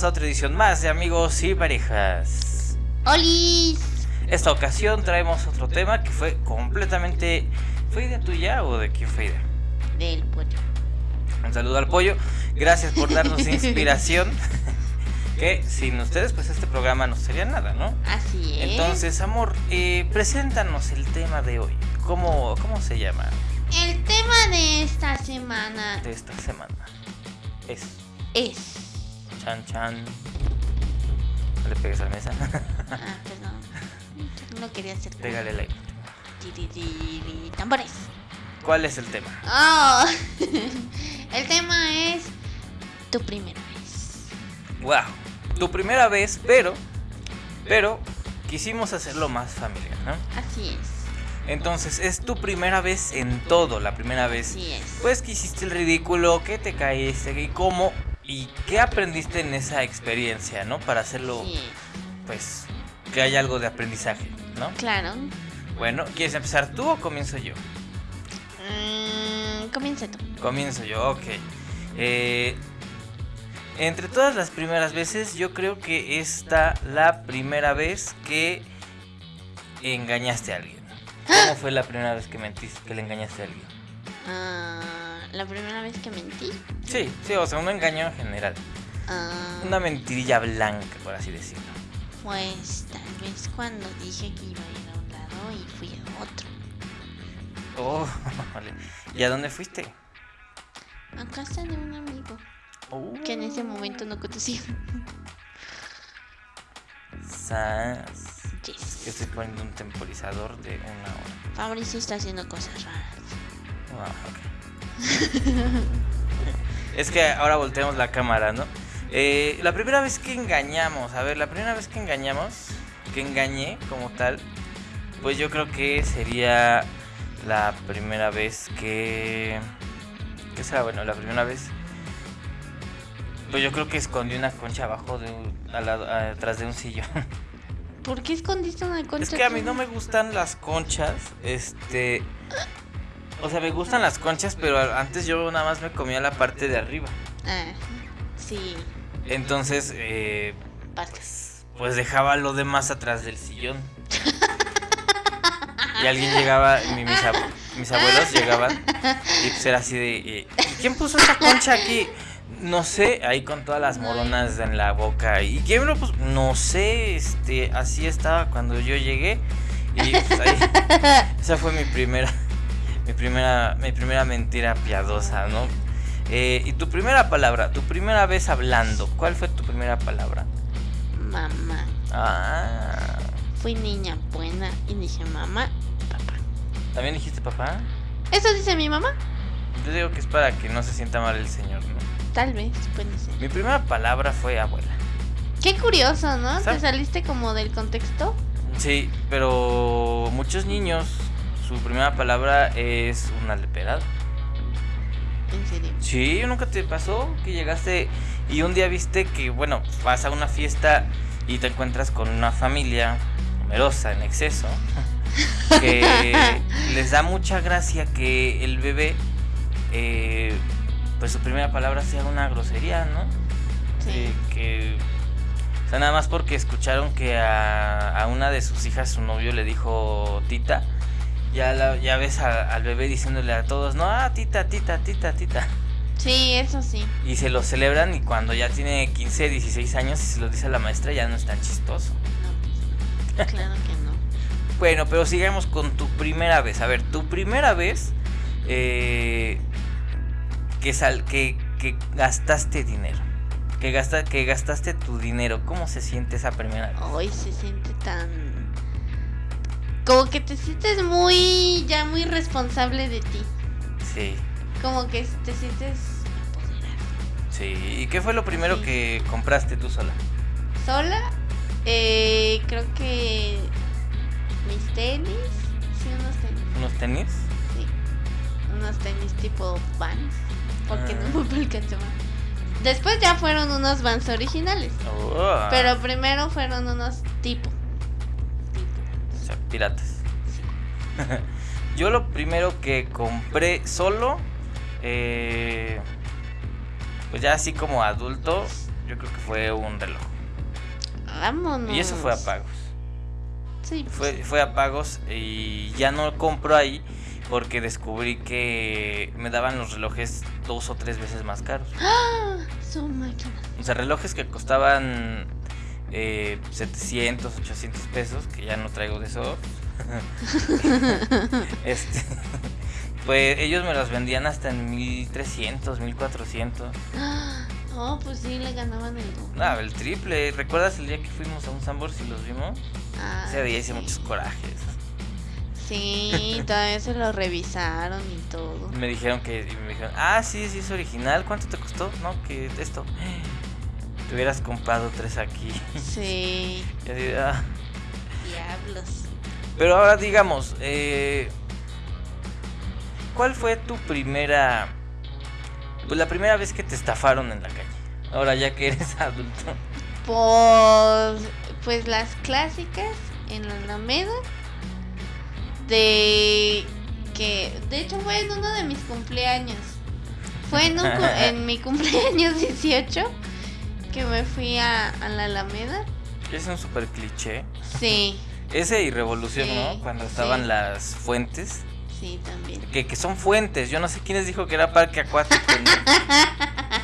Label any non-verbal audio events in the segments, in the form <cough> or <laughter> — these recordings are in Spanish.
bienvenidos a otra edición más de Amigos y Parejas. ¡Olis! Esta ocasión traemos otro tema que fue completamente... ¿Fue idea tuya o de quién fue idea? Del pollo. Un saludo al pollo. Gracias por darnos <laughs> inspiración. <laughs> que sin ustedes pues este programa no sería nada, ¿no? Así es. Entonces, amor, eh, preséntanos el tema de hoy. ¿Cómo, ¿Cómo se llama? El tema de esta semana De esta semana. Es... es... Chan chan. No le pegues a la mesa. Ah, <laughs> perdón. No quería hacer... Pégale like. Tambores. ¿Cuál es el tema? Oh. <laughs> El tema es... Tu primera vez. Wow. Tu primera vez, pero... Pero quisimos hacerlo más familiar, ¿no? Así es. Entonces, es tu primera vez en todo, la primera vez. Así es. Pues que hiciste el ridículo, que te caíste y cómo y qué aprendiste en esa experiencia, ¿no? Para hacerlo, Sí. pues, que haya algo de aprendizaje, ¿no? Claro. Bueno, ¿quieres empezar tú o comienzo yo? Mm, comienza tú. Comienzo yo, ok. Eh, entre todas las primeras veces, yo creo que esta la primera vez que engañaste a alguien. ¿Cómo fue la primera vez que mentiste, que le engañaste a alguien? Ah, la primera vez que mentí. Sí, sí, o sea, un engaño en general. Ah, Una mentirilla blanca, por así decirlo. Pues tal vez cuando dije que iba a ir a un lado y fui a otro. Oh, <laughs> vale. ¿Y a dónde fuiste? A casa de un amigo Oh, que en ese momento no conocía. sas. Yes. Que estoy poniendo un temporizador de una hora. Fabricio está haciendo cosas raras. Ah, ok. Es que ahora volteamos la cámara, ¿no? Eh, la primera vez que engañamos, a ver, la primera vez que engañamos, que engañé como tal, pues yo creo que sería la primera vez que... ¿Qué será? Bueno, la primera vez... Pues yo creo que escondí una concha abajo de un, al lado- atrás de un sillón. ¿Por qué escondiste una concha? Es que a mí no me gustan las conchas, este... O sea, me gustan las conchas, pero antes yo nada más me comía la parte de arriba. Ah, sí. Entonces, eh, Partes. pues dejaba lo demás atrás del sillón. <laughs> Y alguien llegaba, mi- mis, ab- mis abuelos llegaban y pues era así de... eh, ¿y ¿Quién puso esa concha aquí? No sé, ahí con todas las moronas en la boca. ¿Y quién lo puso? No sé, este, así estaba cuando yo llegué. Y pues ahí, esa fue mi primera, mi primera, mi primera mentira piadosa, ¿no? Eh, y tu primera palabra, tu primera vez hablando, ¿cuál fue tu primera palabra? Mamá. Ah, Fui niña buena y dije mamá, papá. ¿también dijiste papá? ¿Eso dice mi mamá? Yo digo que es para que no se sienta mal el señor, ¿no? Tal vez, puede ser. Mi primera palabra fue abuela. Qué curioso, ¿no? ¿Sabes? ¿Te saliste como del contexto? Sí, pero muchos niños, su primera palabra es una leperada. En serio. Sí, ¿nunca te pasó que llegaste y un día viste que, bueno, vas a una fiesta y te encuentras con una familia numerosa en exceso, <laughs> que les da mucha gracia que el bebé, eh, pues su primera palabra sea una grosería, ¿no? Sí. Eh, que, o sea, nada más porque escucharon que a, a una de sus hijas su novio le dijo tita, ya, la- ya ves a- al bebé diciéndole a todos, no, ah, tita, tita, tita, tita. Sí, eso sí. Y se lo celebran y cuando ya tiene 15, 16 años y se lo dice a la maestra ya no es tan chistoso. No, pues, claro que no. <laughs> Bueno, pero sigamos con tu primera vez. A ver, tu primera vez eh, que, sal, que, que gastaste dinero. Que, gasta, que gastaste tu dinero. ¿Cómo se siente esa primera vez? Hoy se siente tan... Como que te sientes muy, ya muy responsable de ti. Sí, Como que te sientes sí. ¿Y qué fue lo primero Sí. que compraste tú sola? Sola, eh, creo que mis tenis, sí, unos tenis, ¿Unos tenis? sí. Unos tenis tipo Vans, porque Ah. no me alcanzó más. Después ya fueron unos Vans originales, Oh, pero primero fueron unos tipo. Sea, piratas. <laughs> Yo lo primero que compré solo, eh, pues ya así como adulto, yo creo que fue un reloj. Vámonos. Y eso fue a pagos. Sí, pues, Fue, fue a pagos y ya no compro ahí porque descubrí que me daban los relojes dos o tres veces más caros. ¡Ah! <gasps> Son máquinas. O sea, relojes que costaban eh, 700, 800 pesos, que ya no traigo de eso. <laughs> este, pues ellos me los vendían hasta en 1300, 1400. ¡Ah! Oh, pues sí, le ganaban el doble. No, el triple. ¿Recuerdas el día que fuimos a un Sambor y los vimos? Ah, Ese día hice sí. muchos corajes. Sí, todavía se lo revisaron y todo. Me dijeron que. me dijeron, ah, sí, sí, es original. ¿Cuánto te costó? No, que esto. Te hubieras comprado tres aquí. Sí, <laughs> Y así, ah. diablos. Pero ahora digamos, eh, ¿cuál fue tu primera, pues la primera vez que te estafaron en la calle? Ahora ya que eres <laughs> adulto. Pues, pues las clásicas en la Alameda. De que, de hecho, fue en uno de mis cumpleaños. Fue en, un <laughs> en mi cumpleaños 18 que me fui a, a la Alameda. Es un super cliché. Sí, <laughs> Ese y Revolución, Sí, ¿no? Cuando estaban sí. las fuentes. sí, también. Que, que son fuentes. Yo no sé quién les dijo que era parque acuático. ¿no? <laughs>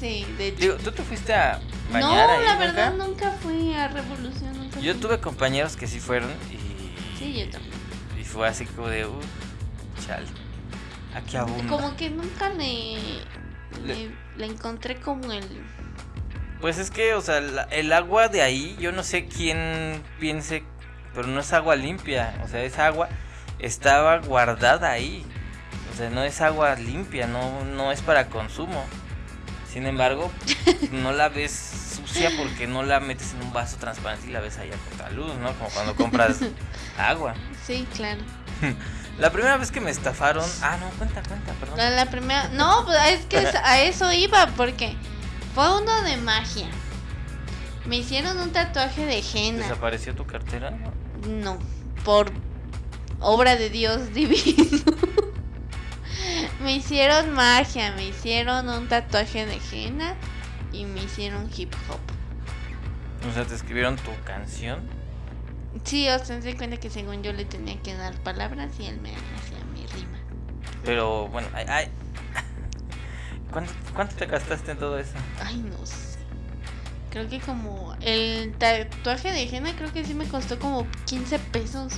Sí, de hecho. Digo, ¿tú te fuiste a No, bañar ahí la nunca? verdad nunca fui a Revolución. Nunca Yo fui. tuve compañeros que sí fueron y, Sí, yo también. y fue así como de, uh, chale. Aquí abunda. Como que nunca le, Le- le, le encontré como el... Pues es que, o sea, la- el agua de ahí, yo no sé quién piense, pero no es agua limpia. O sea, esa agua estaba guardada ahí. O sea, no es agua limpia, no, no es para consumo. Sin embargo, <laughs> no la ves sucia porque no la metes en un vaso transparente y la ves ahí a contraluz, ¿no? Como cuando compras <laughs> agua. Sí, claro. <laughs> La primera vez que me estafaron. Ah, no, cuenta, cuenta, perdón. La, la primera... No, pues es que es- a eso iba porque fue uno de magia. Me hicieron un tatuaje de henna. ¿Desapareció tu cartera? No, por obra de Dios <laughs> divino. me hicieron magia, me hicieron un tatuaje de henna y me hicieron hip hop. O sea, te escribieron tu canción. Sí, o sea, se cuenta que según yo le tenía que dar palabras y él me hacía mi rima. Pero bueno, ay, ay. ¿Cuánto, cuánto te gastaste en todo eso? Ay, no sé. Creo que como el tatuaje de henna creo que sí me costó como 15 pesos.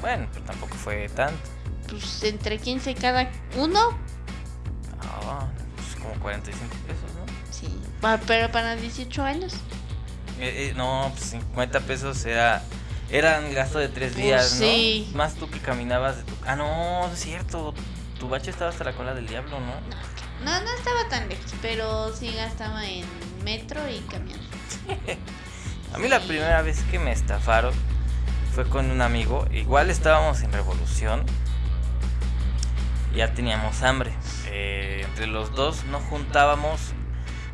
Bueno, pero tampoco fue tanto. Pues entre 15 cada uno. Ah, pues como 45 pesos, ¿no? Sí. Pero para 18 años. Eh, eh, no, pues 50 pesos era. Eran gasto de tres Pues días, ¿no? sí. Más tú que caminabas de tu. Ah, no, es cierto. Tu bache estaba hasta la cola del diablo, ¿no? No, no estaba tan lejos, pero sí gastaba en metro y camión. <laughs> A mí la primera vez que me estafaron fue con un amigo. Igual estábamos en revolución. Ya teníamos hambre. Eh, entre los dos no juntábamos,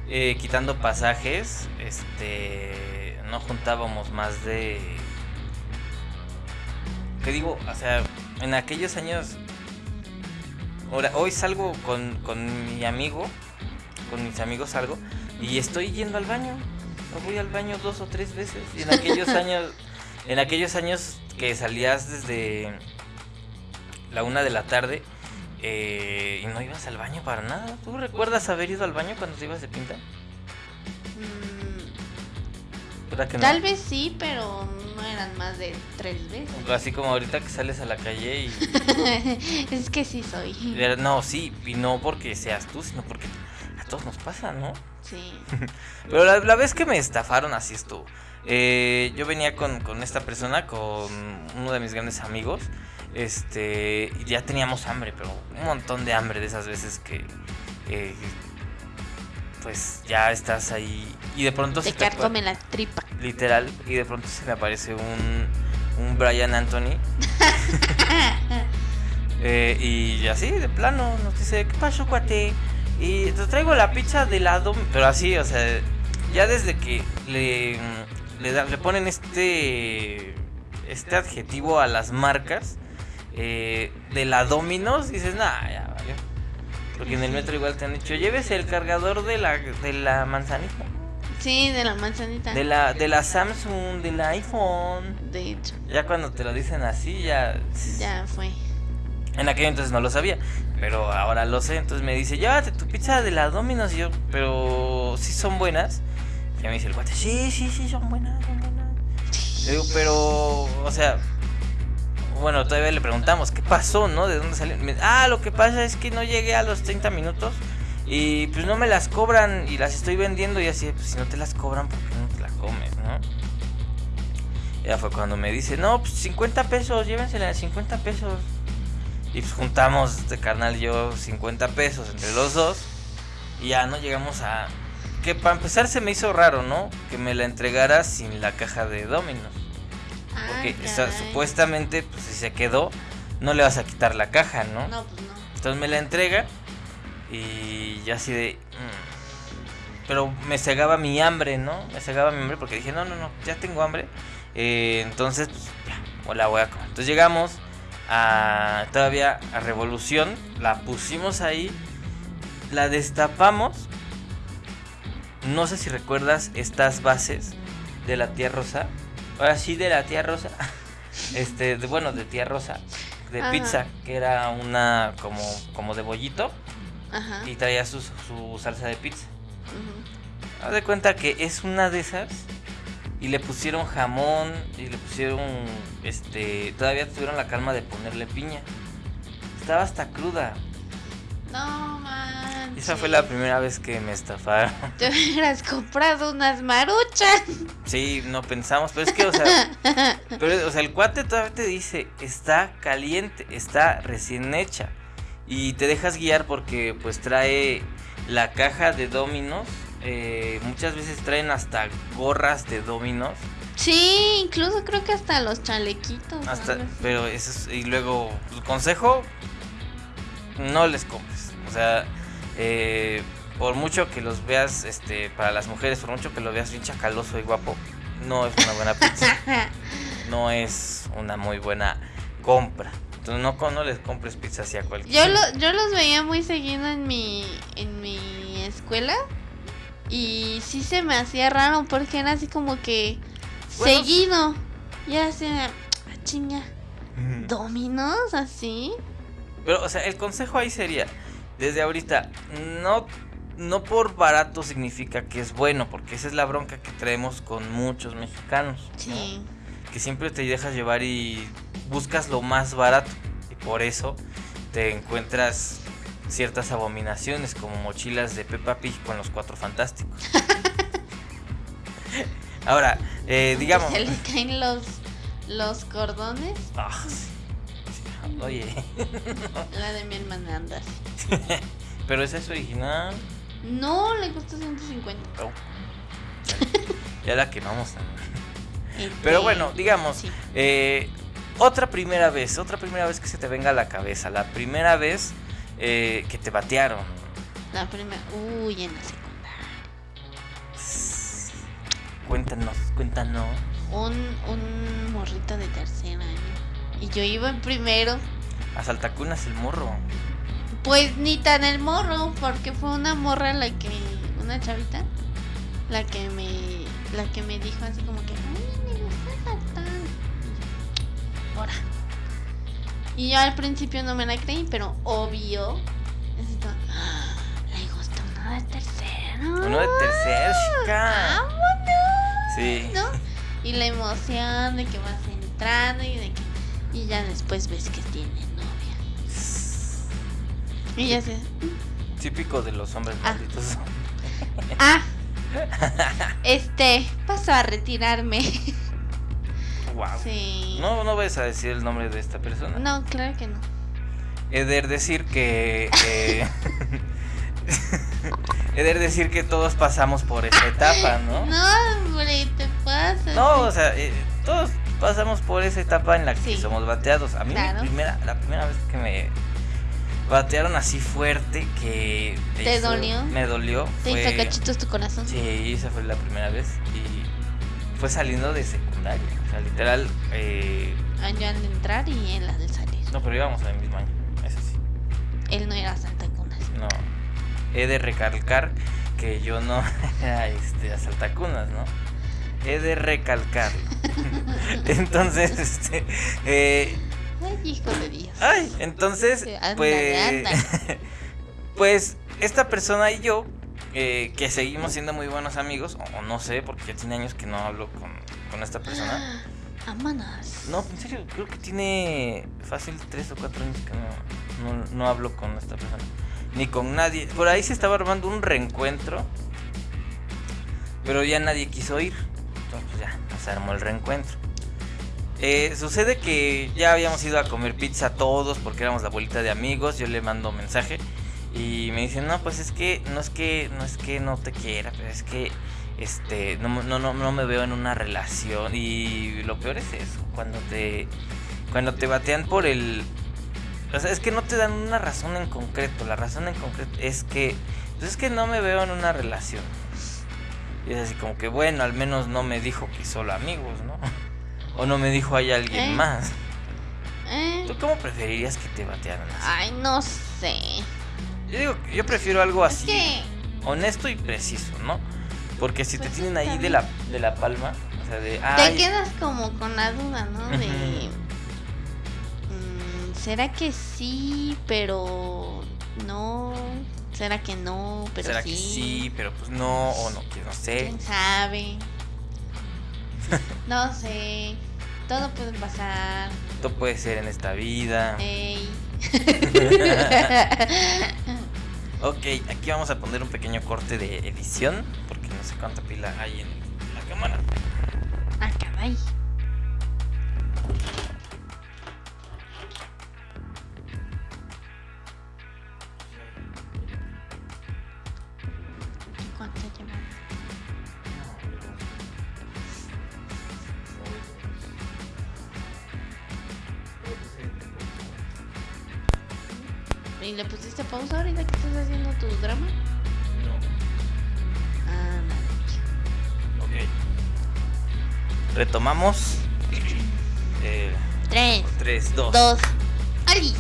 eh, quitando pasajes, este, no juntábamos más de... ¿Qué digo? O sea, en aquellos años... Ahora, hoy salgo con, con mi amigo, con mis amigos salgo, y estoy yendo al baño. No voy al baño dos o tres veces. Y en <laughs> aquellos años, en aquellos años que salías desde la una de la tarde eh, y no ibas al baño para nada. ¿Tú recuerdas haber ido al baño cuando te ibas de pinta? Mm, ¿Verdad que no? tal vez sí, pero no eran más de tres veces. Así como ahorita que sales a la calle y... <laughs> es que sí soy. No, sí, y no porque seas tú, sino porque a todos nos pasa, ¿no? Sí. <laughs> Pero la, la vez que me estafaron así estuvo. Eh, yo venía con, con esta persona, con uno de mis grandes amigos. Este, ya teníamos hambre, pero un montón de hambre de esas veces que, eh, pues ya estás ahí y de pronto Te se carcome la tripa. literal y de pronto se me aparece un, un Brian Anthony <laughs> Eh, y así, de plano, nos dice, ¿qué pasó, cuate? Y te traigo la pizza de lado, pero así, o sea, ya desde que le, le, da- le ponen este, este adjetivo a las marcas eh, de la Dominos, dices, nah, ya. Porque en el metro igual te han dicho, llévese el cargador de la, de la manzanita. Sí, de la manzanita. De la, de la Samsung, del iPhone. De hecho, Ya cuando te lo dicen así, ya... ya fue. En aquel entonces no lo sabía, pero ahora lo sé. Entonces me dice, llévate tu pizza de la Domino's. Y yo, pero sí son buenas. Y me dice el guate, sí, sí, sí, son buenas, son buenas. Le digo, pero, o sea, bueno, todavía le preguntamos, ¿qué pasó, no? ¿De dónde salió? Ah, lo que pasa es que no llegué a los 30 minutos y pues no me las cobran y las estoy vendiendo y así, pues si no te las cobran, ¿por qué no te las comes, no? Ya fue cuando me dice, no, pues 50 pesos, llévensela de 50 pesos. Y pues juntamos de carnal y yo 50 pesos entre los dos. Y ya no llegamos a... Que para empezar se me hizo raro, ¿no? Que me la entregara sin la caja de Dominos. Porque Ah, esa- supuestamente, pues si se quedó, no le vas a quitar la caja, ¿no? No, pues no. Entonces me la entrega y ya así de... mm, Pero me cegaba mi hambre, ¿no? Me cegaba mi hambre porque dije, no, no, no, ya tengo hambre. Eh, entonces, pues ya, o la voy a comer. Entonces llegamos a todavía a Revolución, la pusimos ahí, la destapamos. No sé si recuerdas estas bases de la tía Rosa. Ahora sí, de la tía Rosa. <laughs> Este, de, bueno, de tía Rosa. De Ajá. pizza, que era una como, como de bollito Ajá. y traía su, su salsa de pizza. Haz de cuenta que es una de esas y le pusieron jamón y le pusieron, este, todavía tuvieron la calma de ponerle piña. Estaba hasta cruda. No manches. Esa fue la primera vez que me estafaron. <laughs> Te hubieras comprado unas maruchas. Sí, no pensamos, pero es que, o sea, pero, o sea, el cuate todavía te dice, está caliente, está recién hecha. Y te dejas guiar porque pues trae la caja de Dominos. eh, muchas veces traen hasta gorras de Dominos. Sí, incluso creo que hasta los chalequitos. Hasta, pero eso es, y luego, el consejo, no les compres. O sea, eh, por mucho que los veas, este, para las mujeres, por mucho que lo veas bien chacaloso y guapo, no es una buena pizza. <laughs> no es una muy buena compra. Entonces no, les compres pizza así a cualquiera. Yo, lo, yo los veía muy seguido en mi, en mi escuela. Y sí se me hacía raro porque era así como que Bueno, seguido. Y así, ah, chinga, dominos así. Pero, o sea, el consejo ahí sería, desde ahorita, no, no por barato significa que es bueno, porque esa es la bronca que traemos con muchos mexicanos. ¿no? Sí. que siempre te dejas llevar y buscas lo más barato. Y por eso te encuentras ciertas abominaciones como mochilas de Peppa Pig con los cuatro fantásticos. <laughs> Ahora, eh, digamos... Se le caen los, los cordones. Ah, sí. Oye, La de mi hermana anda. <laughs> pero esa es original. No, le costó 150. Oh. Ya la quemamos también. Este, Pero bueno, digamos, sí. eh, otra primera vez, otra primera vez que se te venga a la cabeza, la primera vez eh, que te batearon. La primera. Uy, en la secundaria. Cuéntanos, cuéntanos. Un, un morrito de tercer año. Y yo iba en primero. A Saltacunas el morro. Pues ni tan el morro, porque fue una morra la que. Una chavita. La que me. La que me dijo así como que. Ay, me gusta saltar. Y yo, Ahora. Y yo al principio no me la creí, pero obvio. "Ah, Le gusta uno de tercero. Uno de tercer, chica. ¡Vámonos! Sí. ¿no? Y la emoción de que vas entrando y de que y ya después ves que tiene novia. Y ya sé. Típico de los hombres Ah. malditos. <laughs> Ah. <laughs> Este, paso a retirarme. Wow. Sí. No, no vas a decir el nombre de esta persona. No, claro que no. He de decir que. eh, <laughs> he de decir que todos pasamos por esa etapa, ¿no? No, hombre, te pasa. No, o sea, eh, todos pasamos por esa etapa en la que Sí. somos bateados. A mí mi Claro. primera, la primera vez que me batearon así fuerte que ¿Te hizo- dolió? Me dolió. Te hizo fue- cachitos tu corazón. Sí, esa fue la primera vez y fue saliendo de secundaria. O sea, literal, eh, Año al entrar y en la de salir. no, pero íbamos al mismo año. Eso sí. Él no era Santa Cunas. No, he de recalcar que yo no <laughs> era este asaltacunas, ¿no? He de recalcar. <laughs> <laughs> entonces, este. Eh, Ay, hijo de Dios. Ay, entonces, pues. pues esta persona y yo, eh, que seguimos siendo muy buenos amigos, o, o no sé, porque ya tiene años que no hablo con, con esta persona. <gasps> Vámonos. No, en serio, creo que tiene fácil 3 o 4 años que no, no, no hablo con esta persona. Ni con nadie. Por ahí se estaba armando un reencuentro. Pero ya nadie quiso ir. Entonces pues ya, se armó el reencuentro. Eh, sucede que ya habíamos ido a comer pizza todos porque éramos la bolita de amigos. Yo le mando mensaje y me dicen, no, pues es que no es que no es que no te quiera, pero es que este no, no, no, no me veo en una relación. Y lo peor es eso, cuando te cuando te batean por el o sea, es que no te dan una razón en concreto. La razón en concreto es que pues es que no me veo en una relación. Y es así como que bueno, al menos no me dijo que solo amigos, ¿no? O no me dijo hay alguien ¿Eh? más. Eh, ¿Tú cómo preferirías que te batearan así? Ay, no sé. Yo digo, yo prefiero algo así, que. honesto y preciso, ¿no? Porque si te Pues tienen ahí de la, de la palma, o sea, de... Te quedas como con la duda, ¿no? De. Mm, ¿Será que sí, pero no? ¿Será que no, pero ¿Será sí? que sí? Pero pues no, o no, que no sé. ¿Quién sabe? <laughs> No sé. Todo puede pasar. Esto puede ser en esta vida. Ey. <laughs> Ok, aquí vamos a poner un pequeño corte de edición, porque no sé cuánta pila hay en la cámara. Ah, caray. ¿Cuánto llevamos? ¿Y le pusiste pausa ahorita que estás haciendo tu drama? Ah, no. Ok. Retomamos. Eh, Tres, 3, 2. dos, ¡Ali!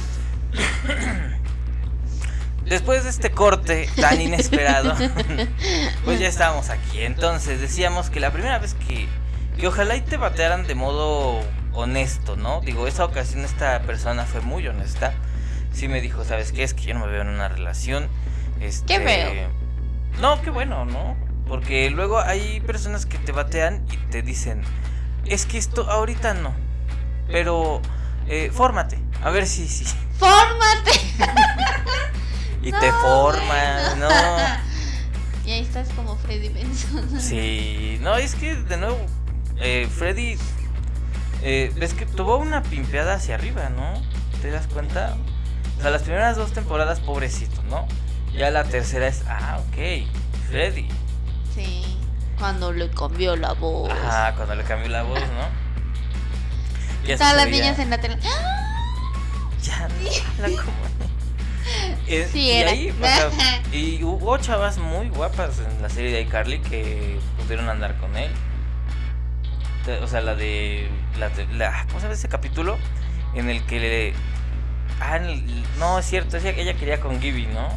Después de este corte tan <laughs> inesperado, pues ya estábamos aquí. Entonces decíamos que la primera vez que, que ojalá y te batearan de modo honesto, ¿no? Digo, esa ocasión esta persona fue muy honesta. Sí me dijo, ¿sabes qué? Es que yo no me veo en una relación. Este... Qué feo. No, qué bueno, ¿no? Porque luego hay personas que te batean y te dicen, es que esto ahorita no. Pero, eh, fórmate. A ver si, sí. ¡Fórmate! <laughs> Y No, te forman, bueno. ¿no? Y ahí estás como Freddy Benson. Sí, no, es que de nuevo, eh, Freddy, eh, ves que tuvo una pimpeada hacia arriba, ¿no? ¿Te das cuenta? O sea, las primeras dos temporadas, pobrecito, ¿no? Ya la tercera es, ah, ok, Freddy. Sí. Cuando le cambió la voz. Ajá, cuando le cambió la voz, ¿no? Ya Todas las niñas en la tele. Ya no habla como. Eh, Sí, y era. ahí, o sea, <laughs> y hubo chavas muy guapas en la serie de iCarly que pudieron andar con él. O sea, la de. La, de- la- ¿Cómo se llama ese capítulo? En el que le. Ah, no, es cierto, ella, ella quería con Gibby, ¿no?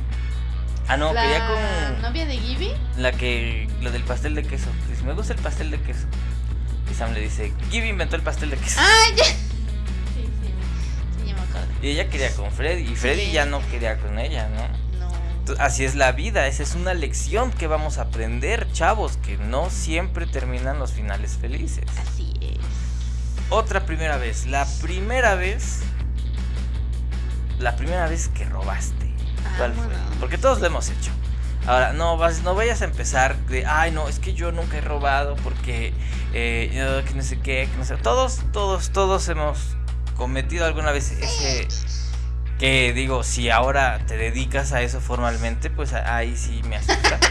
Ah, no, la quería con. novia de Gibby. La que. La del pastel de queso. Que dice, me gusta el pastel de queso. Y Sam le dice, Gibby inventó el pastel de queso. ¡Ah, ya! <laughs> Sí, sí. Sí, ya me acuerdo. Y ella quería con Freddy. Y Freddy Sí. ya no quería con ella, ¿no? No. Entonces, Así es la vida, esa es una lección que vamos a aprender, chavos, que no siempre terminan los finales felices. Así es. Otra primera vez, la primera vez, la primera vez que robaste. ¿Cuál fue? Porque todos lo hemos hecho. Ahora, no, vas, no vayas a empezar de, ay, no, es que yo nunca he robado porque, eh, que no sé qué, que no sé. Todos, todos, todos hemos cometido alguna vez ese, que digo, si ahora te dedicas a eso formalmente, pues ahí sí me asusta. <laughs>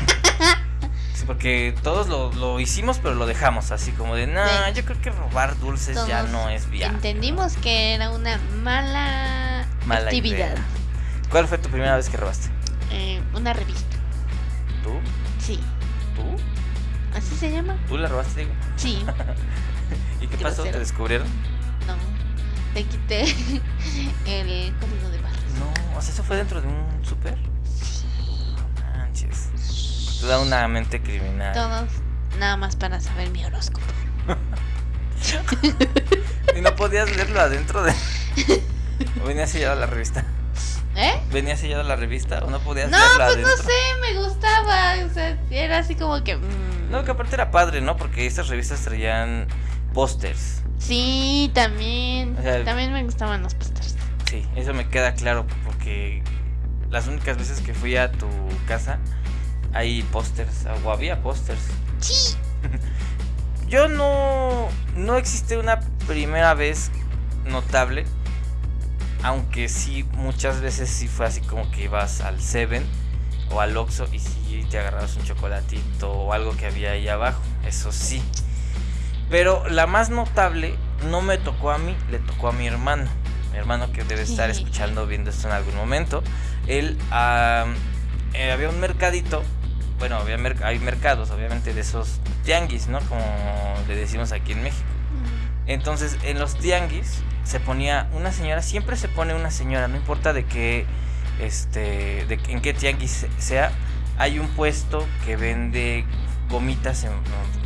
Porque todos lo, lo hicimos, pero lo dejamos así como de, no, Sí. yo creo que robar dulces ya Todos no es viable. Entendimos que era una mala, Mala actividad. idea. ¿Cuál fue tu primera vez que robaste? Eh, una revista. ¿Tú? Sí. ¿Tú? ¿Así se llama? ¿Tú la robaste, digo? Sí. <laughs> ¿Y qué pasó? ¿Te descubrieron? No. Te quité <laughs> el código de barras. No, o sea, ¿eso fue dentro de un súper? Sí. manches. Toda una mente criminal. Todos nada más para saber mi horóscopo. <laughs> y no podías leerlo adentro de. ¿O venía sellado la revista? ¿Eh? ¿Venía sellado la revista o no podías No, pues adentro? no sé, me gustaba. O sea, era así como que. mm, No, que aparte era padre, ¿no? Porque estas revistas traían pósters. Sí, también. O sea, también me gustaban los pósters. Sí, eso me queda claro porque las únicas veces que fui a tu casa hay pósters o había pósters. Sí. <laughs> Yo no no existe una primera vez notable, aunque sí muchas veces sí fue así como que ibas al Seven o al Oxxo y sí te agarrabas un chocolatito o algo que había ahí abajo, eso sí. Pero la más notable no me tocó a mí, le tocó a mi hermano. Mi hermano que debe estar escuchando, viendo esto en algún momento. Él eh, había un mercadito. Bueno, había hay mercados, obviamente, de esos tianguis, ¿no? Como le decimos aquí en México. Entonces, en los tianguis se ponía una señora, siempre se pone una señora, no importa de qué, este, de en qué tianguis se- sea, hay un puesto que vende gomitas en-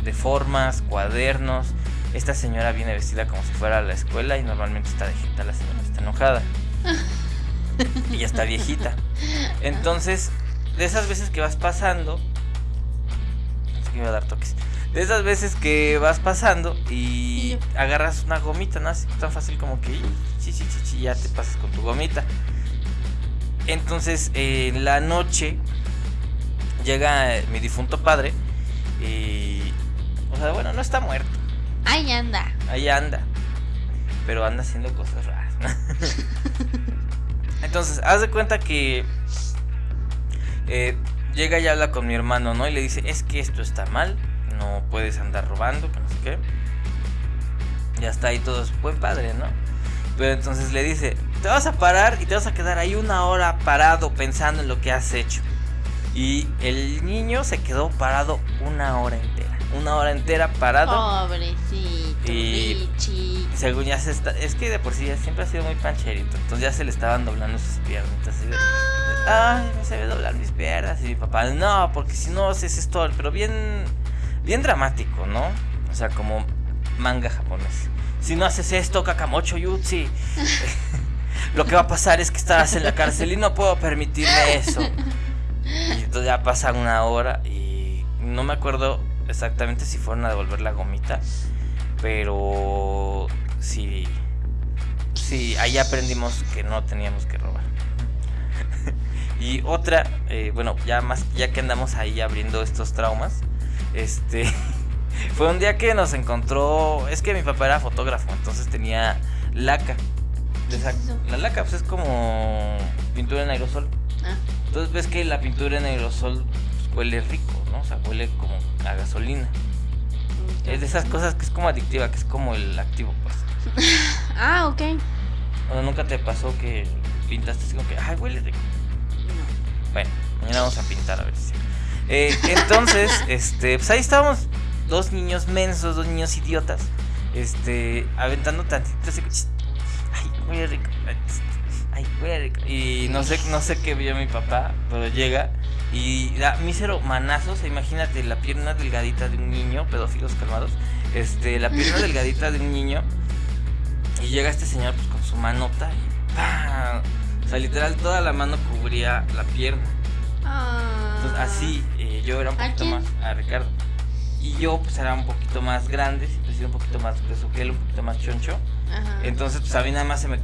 de formas, cuadernos. Esta señora viene vestida como si fuera a la escuela y normalmente está de jeta, la señora está enojada. <laughs> y ya está viejita. Entonces, de esas veces que vas pasando, no sé que iba a dar toques. De esas veces que vas pasando y agarras una gomita, ¿no? Así tan fácil como que chi, ya te pasas con tu gomita. Entonces, eh, en la noche llega mi difunto padre y. O sea, bueno, no está muerto. Ahí anda. Ahí anda. Pero anda haciendo cosas raras. <laughs> Entonces, haz de cuenta que eh, llega y habla con mi hermano, ¿no? Y le dice, es que esto está mal, no puedes andar robando, que no sé qué. Ya está ahí todo es buen padre, ¿no? Pero entonces le dice, te vas a parar y te vas a quedar ahí una hora parado pensando en lo que has hecho. Y el niño se quedó parado una hora entera. Una hora entera parado. Pobrecito. Y-. Según ya se está. Es que de por sí ya siempre ha sido muy pancherito. Entonces ya se le estaban doblando sus piernas. De, Ay, me se ve doblar mis piernas. Y mi papá, no, porque si no haces esto. Pero bien. Bien dramático, ¿no? O sea, como manga japonés. Si no haces esto, Kakamocho Yutsi. <laughs> Lo que va a pasar es que estarás en la cárcel y no puedo permitirme eso. Y entonces ya pasa una hora y no me acuerdo exactamente si fueron a devolver la gomita. Pero sí, sí, ahí aprendimos que no teníamos que robar. <laughs> y otra, eh, bueno, ya más, ya que andamos ahí abriendo estos traumas, este, <laughs> fue un día que nos encontró, es que mi papá era fotógrafo, entonces tenía laca. La laca pues es como pintura en aerosol. Ah, Entonces ves que la pintura en aerosol pues, huele rico, ¿no? O sea, huele como a gasolina. Es de esas cosas que es como adictiva, que es como el activo, pues. <laughs> Ah, ok. Nunca te pasó que pintaste así como que, ay, huele rico. Bueno, mañana vamos a pintar a ver si. Eh, <laughs> entonces, este, pues ahí estábamos dos niños mensos, dos niños idiotas, este, aventando tantito así, como, "Ch, ay, huele rico, ay, huele rico. Y no sé, no sé qué vio mi papá, pero llega y da mísero manazos, imagínate la pierna delgadita de un niño, pedófilos calmados, este, la pierna delgadita de un niño y llega este señor pues con su manota y ¡pam! O sea, literal toda la mano cubría la pierna. Ah. Entonces así eh, yo era un ¿A poquito más a Ricardo. Y yo pues era un poquito más grande, he sido un poquito más grueso que él, un poquito más choncho. Ajá. Entonces pues a mí nada más se me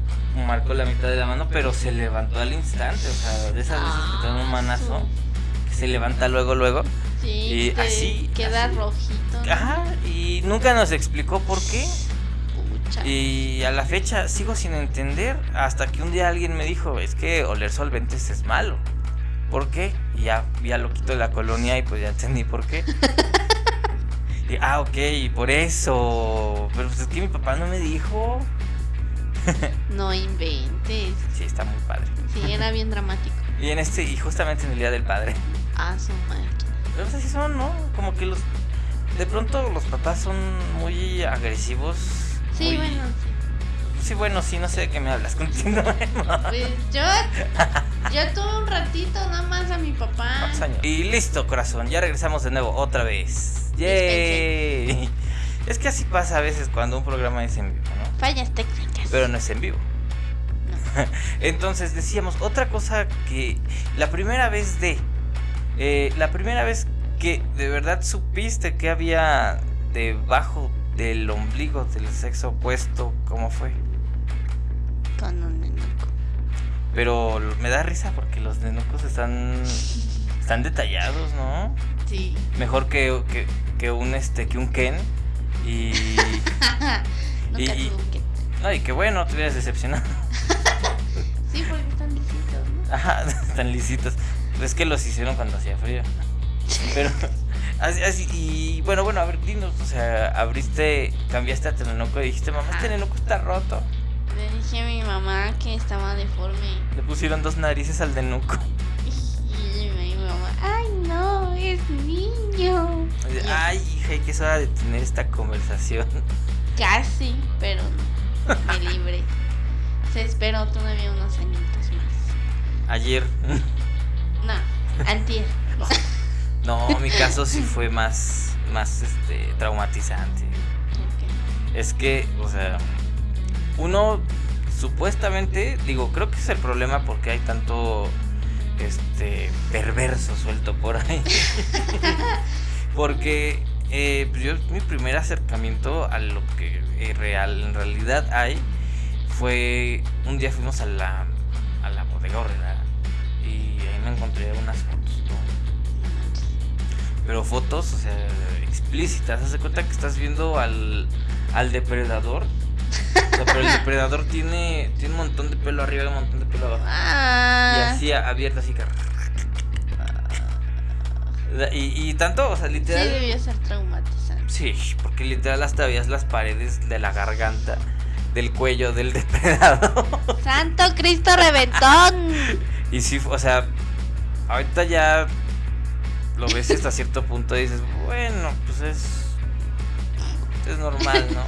marcó la mitad de la mano, pero se levantó al instante. O sea, de esas veces que te dan un manazo, que se levanta luego, luego. Sí, y te así, queda así. rojito. ¿no? Ajá, y nunca nos explicó por qué. Y a la fecha sigo sin entender hasta que un día alguien me dijo, es que oler solventes es malo. ¿Por qué? Y ya vi al loquito de la colonia y pues ya entendí por qué. <laughs> Y, ah, ok, por eso. Pero pues es que mi papá no me dijo. <laughs> No inventes. Sí, está muy padre. Sí, era bien dramático. <laughs> Y en este, y justamente en el Día del Padre. Ah, su máquina. Pero pues así son, ¿no? Como que los... De pronto los papás son muy agresivos. Sí, muy- bueno, sí. Sí, bueno, sí, no sé de qué me hablas. Continuemos. Pues yo Yo tuve un ratito nada más a mi papá. Y listo, corazón. Ya regresamos de nuevo, otra vez. ¡Yay! Es que así pasa a veces cuando un programa es en vivo, ¿no? Fallas técnicas. Pero no es en vivo. <laughs> Entonces decíamos, otra cosa que la primera vez de... eh, la primera vez que de verdad supiste que había debajo del ombligo del sexo opuesto, ¿cómo fue? Con un. Pero me da risa porque los nenucos están están detallados, ¿no? Sí. Mejor que, que, que un este que un Ken y <laughs> Y- y- un que- ay, qué bueno, te hubieras decepcionado. <laughs> Sí, porque están lisitos, ¿no? Ajá, <laughs> están lisitos. Es que los hicieron cuando hacía frío. Pero así, así y bueno, bueno, a ver, dinos, o sea, abriste, cambiaste a Tenenuco y dijiste, "Mamá, este Ajá. Tenenuco está roto." Le dije a mi mamá que estaba deforme. Le pusieron dos narices al Nenuco. <laughs> Y mi mamá, ay no, es niño. Ay, hija, que es hora de tener esta conversación. <laughs> Casi, pero no. Me libré. Se esperó todavía unos añitos más. Ayer. <laughs> No, antier. No, mi caso sí fue más, más este, traumatizante. Ok. Es que, o sea, uno supuestamente, digo, creo que es el problema porque hay tanto este perverso suelto por ahí. <laughs> porque eh, pues yo mi primer acercamiento a lo que eh, real en realidad hay fue un día fuimos a la a la bodega horrera y ahí me encontré unas fotos, ¿no? Pero fotos, o sea, explícitas. Haz de cuenta que estás viendo al, al depredador. O sea, pero el depredador tiene, tiene un montón de pelo arriba y un montón de pelo abajo. Y Ah, así abierto, así que. Y, y tanto, o sea, sí literal. debió ser traumatizante. Sí, porque literal hasta veías las paredes de la garganta, del cuello del <laughs> depredador. ¡Santo Cristo Reventón! <laughs> Y sí, o sea, ahorita ya lo ves hasta cierto punto y dices, bueno, pues es. Es normal, ¿no?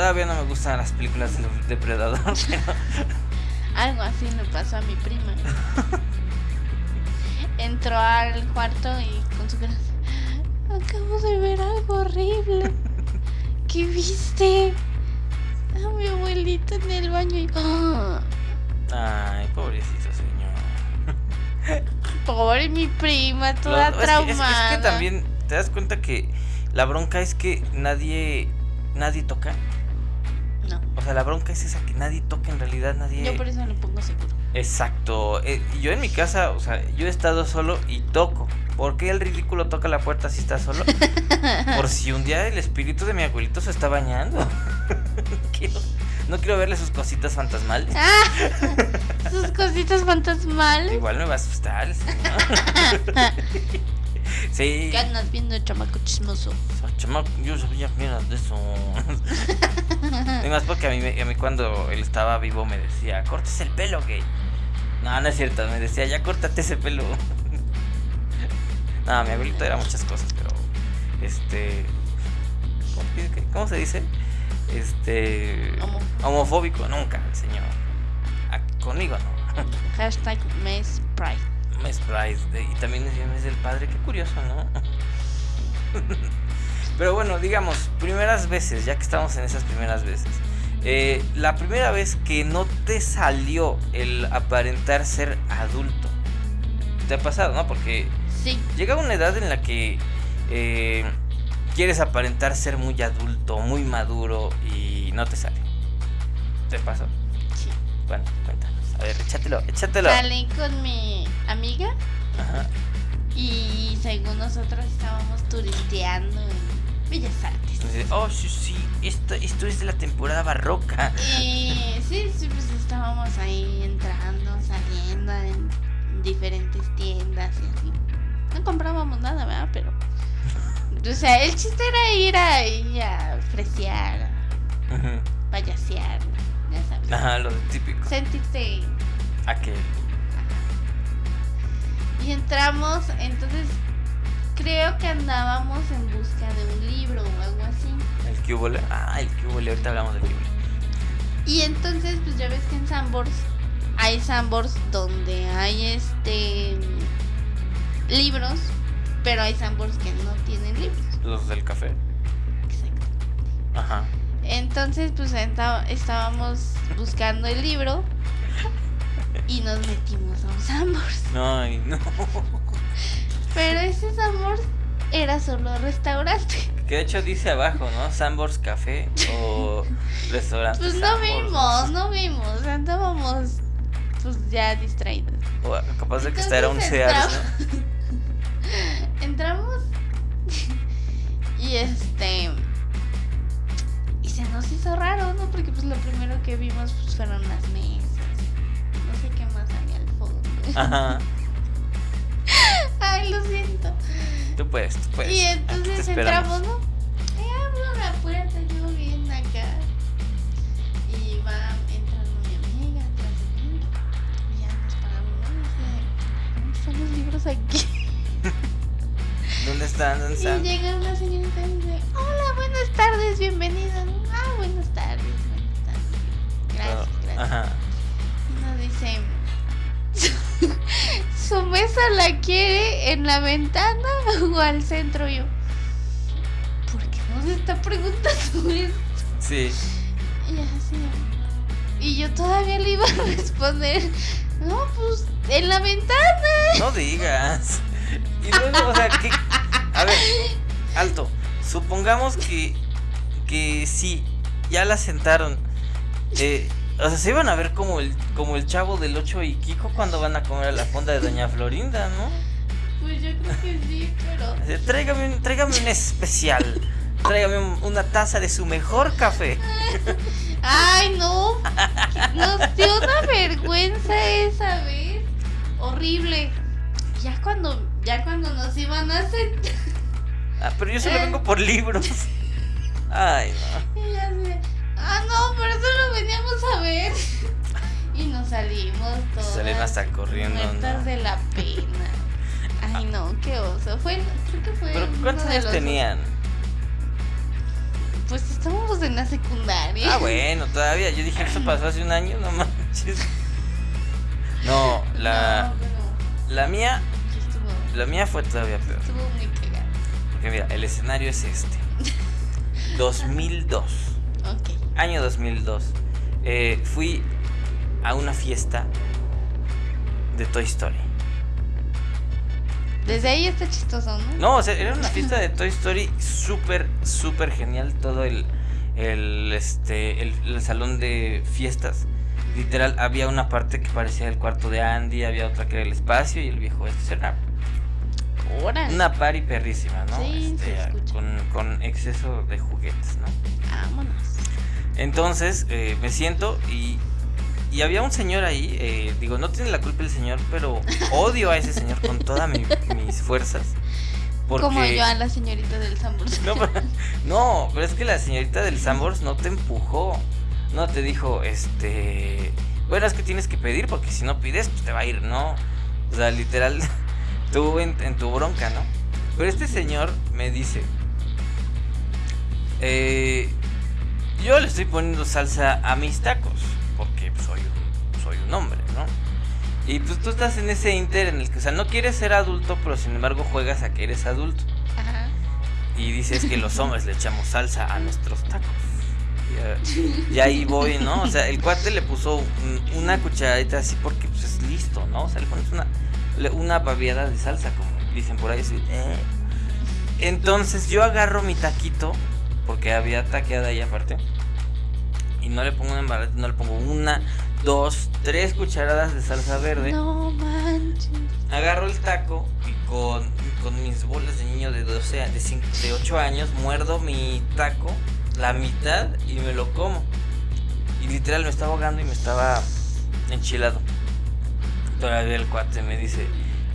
Todavía no me gustan las películas del depredador, <laughs> pero. Algo así le pasó a mi prima. <laughs> Entró al cuarto y con su cara. Acabo de ver algo horrible. <laughs> ¿Qué viste? A mi abuelita en el baño y. <gasps> Ay, pobrecito señor. Pobre mi prima, toda es, que, es que- es que también te das cuenta que la bronca es que nadie. Nadie toca. No, O sea, la bronca es esa que nadie toca en realidad, nadie. yo por eso lo pongo seguro. Exacto. Eh, yo en mi casa, o sea, yo he estado solo y toco. ¿Por qué el ridículo toca la puerta si está solo? <laughs> Por si un día el espíritu de mi abuelito se está bañando. no, <laughs> quiero, no quiero verle sus cositas fantasmales. ¡Ah! Sus cositas fantasmales. Igual me va a asustar sí. <laughs> ¿Qué andas viendo, chamaco chismoso? Ah, chamaco, yo sabía que era de eso. Además, porque a mí, a mí cuando él estaba vivo me decía, cortes el pelo, gay. No, no es cierto, me decía, ya córtate ese pelo. <laughs> no, mi abuelito era muchas cosas, pero. Este. ¿Cómo, se dice? Este. Homo- Homofóbico, nunca, el señor. Conmigo no. <laughs> Hashtag Pride. de- Y también es mes del padre, qué curioso, ¿no? <laughs> Pero bueno, digamos, primeras veces, ya que estamos en esas primeras veces. Eh, la primera vez que no te salió el aparentar ser adulto. ¿Te ha pasado, no? Porque Sí, llega una edad en la que eh, quieres aparentar ser muy adulto, muy maduro y no te sale. ¿Te pasó? sí. Bueno, cuéntanos. A ver, échatelo, échatelo. Salí con mi amiga Ajá. y según nosotros estábamos turisteando Bellas Artes. Entonces, oh, sí, sí, esto, esto es de la temporada barroca. Y sí, sí, pues estábamos ahí entrando, saliendo en diferentes tiendas y así. No comprábamos nada, ¿verdad? Pero. O sea, el chiste era ir a fresear, a Ujú. payasear, ya sabes. Ajá, lo típico. Sentirse. Aquel. Y entramos, entonces creo que andábamos en busca de un libro o algo así. El cubole. Ah, el cubole, ahorita hablamos del cubole. Y entonces, pues ya ves que en Sambors hay Sambors donde hay este libros, pero hay Sambors que no tienen libros. Los del café. Exacto. Ajá. Entonces, pues estábamos buscando el libro y nos metimos a un Sambors. No, <laughs> ay, no. <laughs> Pero ese Sambors era solo restaurante. Que de hecho dice abajo, ¿no? Sambors Café o <laughs> restaurante. Pues no vimos, no vimos, andábamos pues ya distraídos. O capaz de que esta era un Sears, ¿no? <laughs> Entramos <laughs> y este y se nos hizo raro, ¿no? Porque pues lo primero que vimos pues fueron las mesas. No sé qué más había al fondo. Ajá. Lo siento. Tú puedes, tú puedes. y entonces entramos, ¿no? Y abro la puerta, yo bien acá. Y va entrando mi amiga atrás de mí. Y ya nos paramos, ¿no? Y dice, ¿dónde están los libros aquí? <laughs> ¿Dónde están? ¿Dónde Y llega una señorita y dice, hola, buenas tardes, bienvenida. Ah, buenas tardes, buenas tardes. Gracias, gracias. Ajá. Y nos dice, ¿su mesa la quiere en la ventana o al centro? Yo, ¿por qué nos está preguntando <laughs> eso? Sí. Y así, y yo todavía le iba a responder, no, pues en la ventana. No digas. Y luego, o sea, que. A ver, alto. Supongamos que. Que sí, ya la sentaron. Eh, o sea, se iban a ver como el, como el chavo del 8 y Kiko cuando van a comer a la fonda de Doña Florinda, ¿no? Pues yo creo que sí, pero... Tráigame un, tráigame un especial. Tráigame un- una taza de su mejor café. <laughs> Ay, no. Nos dio una vergüenza esa vez. Horrible. Ya cuando, ya cuando nos iban a sentar. Ah, pero yo solo vengo por libros. Ay, no. <laughs> Ah, no, pero eso lo veníamos a ver. <laughs> Y nos salimos todos. Salieron hasta corriendo, Muertas ¿no? de la pena. Ay, no, qué oso. Fue, creo que fue. Pero ¿cuántos años tenían? Pues estábamos en la secundaria. Ah, bueno, <laughs> todavía. Yo dije, eso pasó hace un año, no manches. No, la, No, la mía, estuvo, la mía fue todavía peor. estuvo muy cagado. Porque mira, el escenario es este. <laughs> 2002. Ok. Año 2002. Eh, fui a una fiesta de Toy Story. Desde ahí está chistoso, ¿no? No, o sea, era una fiesta de Toy Story súper, súper genial. Todo el, el, este, el, el salón de fiestas. Literal, había una parte que parecía el cuarto de Andy, había otra que era el espacio y el viejo este. Era una party perrísima, ¿no? Sí, Este, se escucha. con, con exceso de juguetes, ¿no? Vámonos. Entonces eh, me siento y, y había un señor ahí, eh, digo, no tiene la culpa el señor, pero odio a ese señor con todas mi- mis fuerzas. Porque... Como yo a la señorita del Sambors. No, pero, no, pero es que la señorita del Sambors no te empujó. No te dijo, este. Bueno, es que tienes que pedir porque si no pides, pues te va a ir, ¿no? O sea, literal, <laughs> tú en, en tu bronca, ¿no? Pero este señor me dice: eh, Yo le estoy poniendo salsa a mis tacos porque soy, un, soy un hombre, ¿no? Y pues tú estás en ese inter en el que, o sea, no quieres ser adulto, pero sin embargo juegas a que eres adulto. Ajá. Y dices que los hombres le echamos salsa a nuestros tacos. Y, y ahí voy, ¿no? O sea, el cuate le puso un- una cucharadita así porque pues es listo, ¿no? O sea, le pones una, una babiada de salsa, como dicen por ahí. así, eh. Entonces yo agarro mi taquito, porque había taqueada ahí aparte. Y no le pongo una embarrada, no le pongo una, dos, tres cucharadas de salsa verde No manches. agarro el taco y con, con mis bolas de niño de 12, de, 5, de 8 años, muerdo mi taco, la mitad y me lo como. Y literal me estaba ahogando y me estaba enchilado. Todavía el cuate me dice,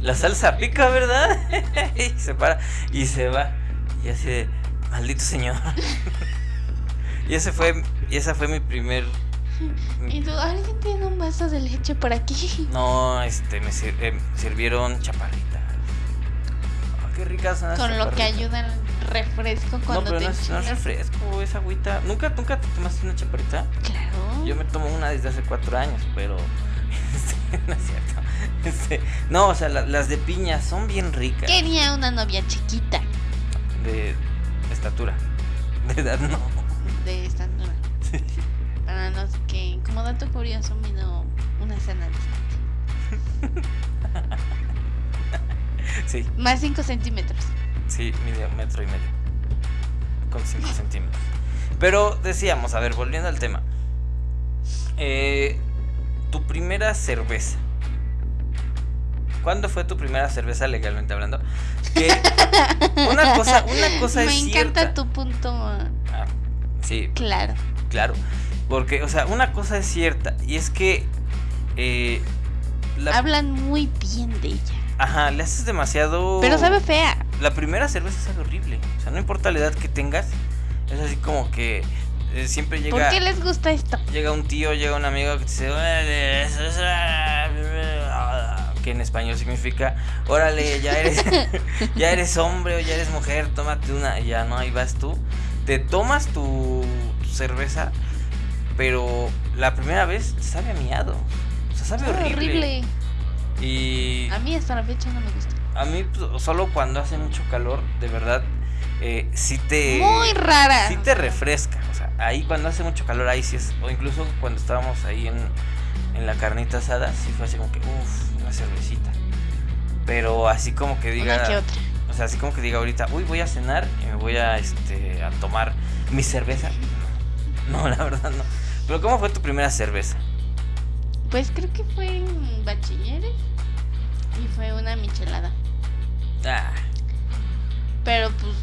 la salsa pica, ¿verdad? <laughs> y se para y se va. Y así de, maldito señor. <laughs> y ese fue, y esa fue mi primer... Y tú, ¿alguien tiene un vaso de leche por aquí? <laughs> No, este, me sir- eh, sirvieron chaparritas. Ah, qué ricas Con lo que ayuda el refresco No, cuando pero te no no es refresco, es agüita. ¿Nunca, ¿Nunca te tomaste una chaparrita? Claro. Yo me tomo una desde hace cuatro años, pero <laughs> Este, no es cierto. Este, no, o sea, la- las de piña son bien ricas. Quería una novia chiquita De estatura. <laughs> De edad no. de estatura. Para los que, como dato curioso, mido una sana distancia. <laughs> Sí, Más 5 centímetros. sí, mide un metro y medio. Con 5 centímetros. Pero decíamos, a ver, volviendo al tema. Eh, tu primera cerveza. ¿Cuándo fue tu primera cerveza legalmente hablando? Que una cosa, una cosa <laughs> Me es encanta cierta. tu punto ah, sí, claro. Claro, porque, o sea, una cosa es cierta y es que, eh, la- Hablan muy bien de ella. ajá, le haces demasiado. Pero sabe fea. La primera cerveza sabe horrible, o sea, no importa la edad que tengas, es así como que eh, siempre ¿Por llega, qué les gusta esto? llega un tío, llega un amigo que te dice, que en español significa, órale, ya eres, <laughs> ya eres hombre o ya eres mujer, tómate una, ya no, ahí vas tú, te tomas tu, cerveza, pero la primera vez sabe a miado, o sea, sabe Sabe horrible. Y A mí hasta la fecha no me gusta. a mí pues, solo cuando hace mucho calor, de verdad, eh, sí te... Muy rara. Sí te refresca, o sea, ahí cuando hace mucho calor, ahí sí es, o incluso cuando estábamos ahí en, en la carnita asada, sí fue así como que, uff, una cervecita. Pero así como que diga, Una que otra. o sea, así como que diga ahorita, uy, voy a cenar y me voy a, este, a tomar mi cerveza. <laughs> No, la verdad no. Pero ¿cómo fue tu primera cerveza? Pues creo que fue en bachilleres. Y fue una michelada. Ah, Pero pues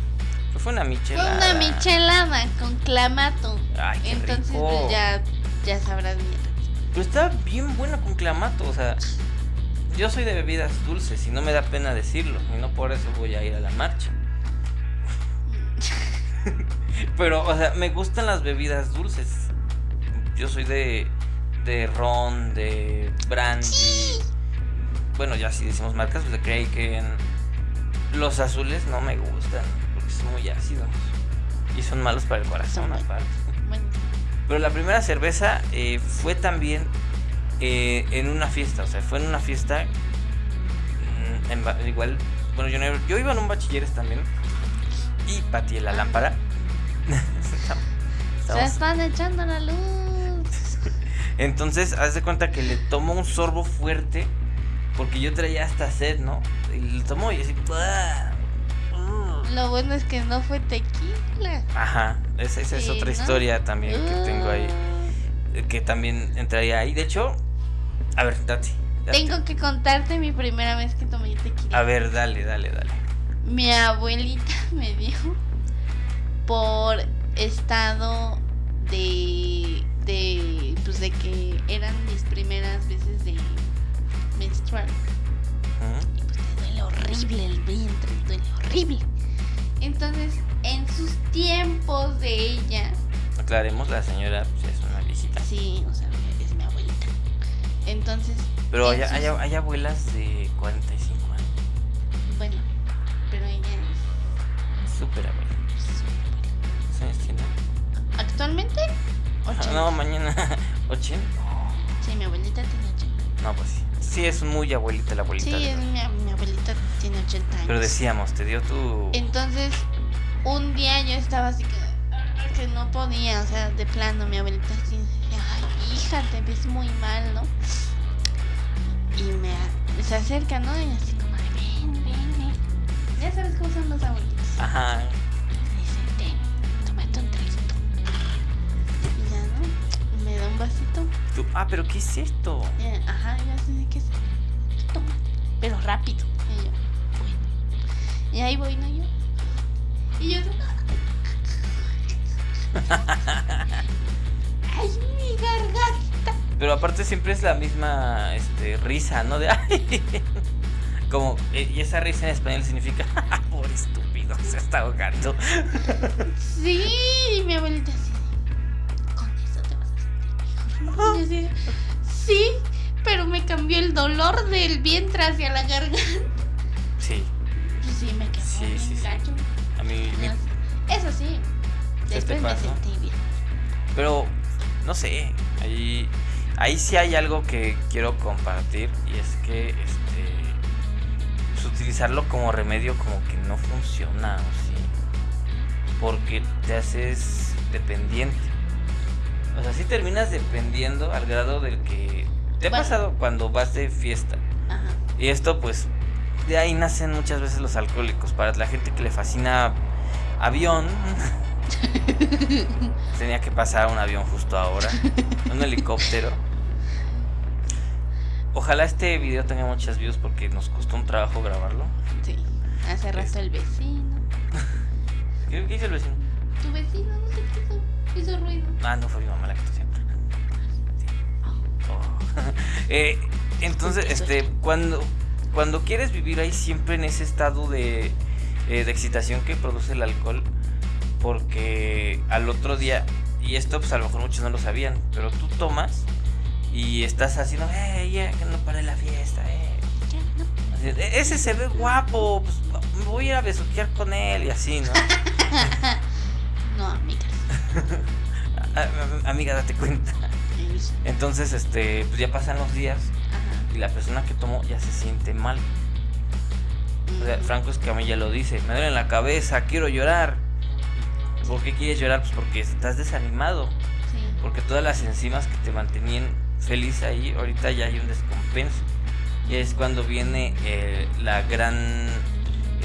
fue una fue michelada. una michelada con clamato. Ay, qué Entonces rico. pues ya, ya sabrás bien. Pero está bien bueno con clamato, o sea, yo soy de bebidas dulces y no me da pena decirlo, y no por eso voy a ir a la marcha. <laughs> Pero, o sea, me gustan las bebidas dulces. Yo soy de, de ron, de brandy. Bueno, ya si decimos marcas, pues de Kraken. Los azules no me gustan, porque son muy ácidos. Y son malos para el corazón, aparte. Bueno, Pero la primera cerveza eh, fue también eh, en una fiesta, o sea, fue en una fiesta. mm, en igual, bueno, yo, no- yo iba en un bachilleres también. Y pateé la lámpara. <laughs> se están echando la luz. <laughs> Entonces, haz de cuenta que le tomo un sorbo fuerte. Porque yo traía hasta sed, ¿no? Y le tomo y así. ¡uh! Lo bueno es que no fue tequila. Ajá, esa, esa es otra ¿no? historia también que tengo ahí. Uh, Que también entraría ahí. De hecho, a ver, date. date. Tengo que contarte mi primera vez que tomé tequila. A ver, dale, dale, dale. Mi abuelita <laughs> me dijo por estado de de pues de que eran mis primeras veces de menstrual y pues te duele horrible el vientre, te duele horrible. Entonces, en sus tiempos de ella, Aclaremos, la señora pues, es una viejita. sí, o sea. Entonces, Pero hay, hay, hay abuelas de 45 años. bueno, pero ella es Súper abuela. ¿Cuántos años tiene? actualmente Ah, 80. No, mañana. <laughs> ¿80? Sí, mi abuelita tiene 80. No, pues sí. Sí, es muy abuelita la abuelita. Sí, de es mi abuelita tiene 80 años. Pero decíamos, te dio tu. Entonces, un día yo estaba así que, que no podía, o sea, de plano, mi abuelita así, ay, hija, te ves muy mal, ¿no? Y me, se acerca, ¿no? Y así como, ven, ven, ven. Ya sabes cómo son los abuelitos. Ajá. Y dice, ten, tómate un traguito. Y ya, ¿no? Me da un vasito. Ah, pero ¿qué es esto? Y, ajá, yo así ¿qué es? Tómate, pero rápido. Y yo, bueno. Y ahí voy, ¿no? Yo. Y yo, <laughs> ¡ay, mi garganta! Pero aparte siempre es la misma este, risa, ¿no? De <laughs> ay. Como, eh, y esa risa en español significa, <laughs> por estúpido, se está ahogando. <laughs> Sí, y mi abuelita así, con eso te vas a sentir mejor. Sí, pero me cambió el dolor del vientre hacia la garganta. Sí, sí, me quedó Sí, sí, sí. a mí, mi- Eso sí, ¿Se te después me sentí bien. pero no sé, ahí Ahí sí hay algo que quiero compartir y es que este pues, utilizarlo como remedio como que no funciona, ¿o sí? Porque te haces dependiente. O sea, sí terminas dependiendo al grado del que te ha pasado cuando vas de fiesta. Ajá. Y esto pues de ahí nacen muchas veces los alcohólicos. Para la gente que le fascina avión. <laughs> Tenía que pasar un avión justo ahora. Un helicóptero. Ojalá este video tenga muchas views porque nos costó un trabajo grabarlo. Sí. Hace rato el vecino. <laughs> ¿Qué, qué hizo el vecino? Tu vecino, no sé qué hizo. Hizo ruido. Ah, no fue mi mamá la que tosió. Sí. <laughs> Oh. <laughs> Eh, entonces, este, cuando, cuando quieres vivir ahí siempre en ese estado de, eh, de excitación que produce el alcohol, porque al otro día, y esto pues a lo mejor muchos no lo sabían, pero tú tomas y estás haciendo, eh, ya, que no pare la fiesta, eh. Ya, "E- Ese se ve guapo, pues me voy a ir a besuquear con él y así, ¿no? <laughs> No, amigas. <laughs> A- a- amiga, date cuenta. Entonces, este, pues ya pasan los días Ajá. y la persona que tomó ya se siente mal. O sea, Mm. Franco Escamilla lo dice, me duele la cabeza, quiero llorar. ¿Por qué quieres llorar? Pues porque estás desanimado. Sí. Porque todas las enzimas que te mantenían feliz ahí, ahorita ya hay un descompenso. Y es cuando viene eh, la gran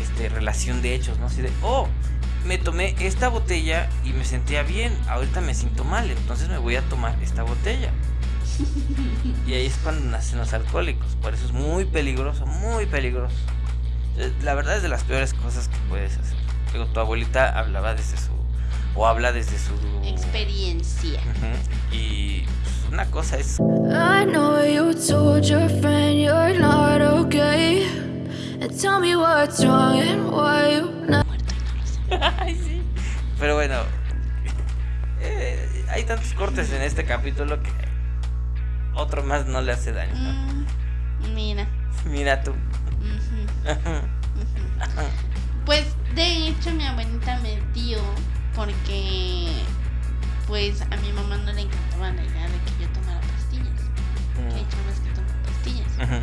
este, relación de hechos, ¿no? Así de, oh, me tomé esta botella y me sentía bien, ahorita me siento mal, entonces me voy a tomar esta botella. Y ahí es cuando nacen los alcohólicos, por eso es muy peligroso, muy peligroso. Eh, La verdad es de las peores cosas que puedes hacer. Digo, tu abuelita hablaba desde su, o habla desde su... Experiencia. Y pues, una cosa es I know you told your friend you're not okay. And tell me what's wrong and why you not. <laughs> Ay, sí. Pero bueno, eh, hay tantos cortes en este capítulo que otro más no le hace daño. Mm, mira. Mira tú. Ujú, ujú. <laughs> Pues de hecho mi abuelita me dio porque pues a mi mamá no le encantaba la idea de que yo tomara pastillas. Que hay chavas que toman pastillas.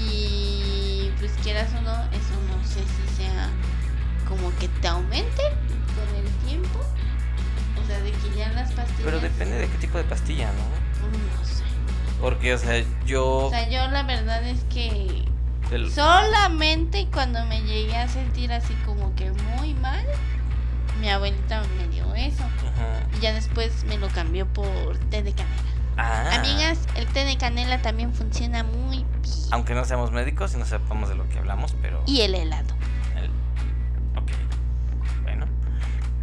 Y pues quieras o no, eso no sé si sea como que te aumente con el tiempo. O sea, de que ya las pastillas. Pero depende de qué tipo de pastilla, ¿no? No sé. Porque, o sea, yo... O sea, yo la verdad es que del- solamente cuando me llegué a sentir así como que muy mal, mi abuelita me dio eso. Y ya después me lo cambió por té de canela. Ah, Amigas, el té de canela también funciona muy bien. Aunque no seamos médicos y no sepamos de lo que hablamos, pero... Y el helado. el- Ok. Bueno.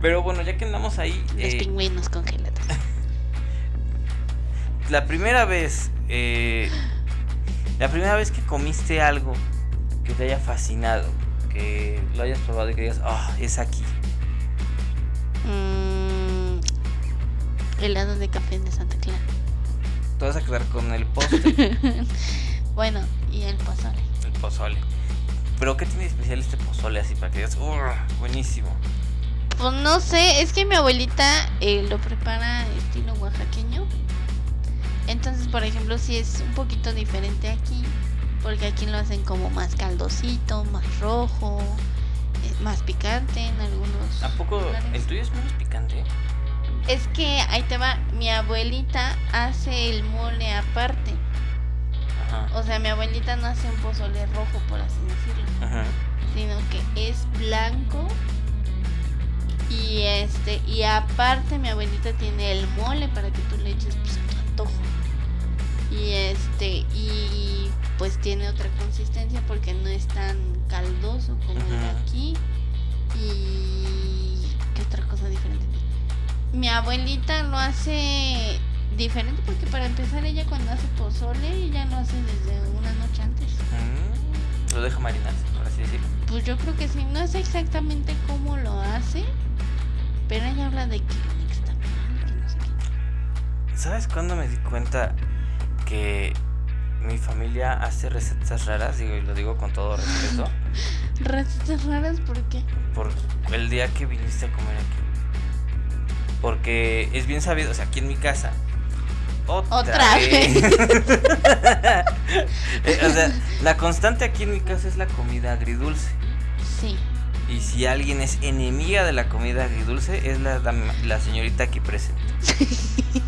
Pero bueno, ya que andamos ahí... Los eh, pingüinos congelados. <laughs> la primera vez, eh, la primera vez que comiste algo que te haya fascinado, que lo hayas probado y que digas, ah, es aquí. Mm, helado de café de Santa Clara. Te vas a quedar con el <laughs> postre, Bueno, y el pozole. el pozole. Pero ¿qué tiene de especial este pozole así para que digas, "Ugh, buenísimo? Pues no sé, es que mi abuelita eh, lo prepara estilo oaxaqueño. Entonces, por ejemplo, si es un poquito diferente aquí, porque aquí lo hacen como más caldosito, más rojo, eh, más picante en algunos. ¿A poco lugares. el tuyo es menos picante? Es que ahí te va, mi abuelita hace el mole aparte. Ajá. O sea, mi abuelita no hace un pozole rojo, por así decirlo. Ajá. sino que es blanco y este y aparte mi abuelita tiene el mole para que tú le eches pues, a tu antojo y este y pues tiene otra consistencia porque no es tan caldoso como el de aquí y mi abuelita lo hace diferente porque para empezar ella cuando hace pozole ella lo hace desde una noche antes Mm, Lo deja marinarse, por así decirlo. Pues yo creo que sí, no sé exactamente cómo lo hace, pero ella habla de que nixtamal, que no sé qué. ¿Sabes cuándo me di cuenta que mi familia hace recetas raras? Digo, y lo digo con todo respeto. <laughs> Recetas raras, ¿por qué? por el día que viniste a comer aquí. Porque es bien sabido, o sea, aquí en mi casa, otra, Otra vez. <laughs> Eh, o sea, la constante aquí en mi casa es la comida agridulce. Sí. Y si alguien es enemiga de la comida agridulce, es la, la señorita aquí presente. <laughs>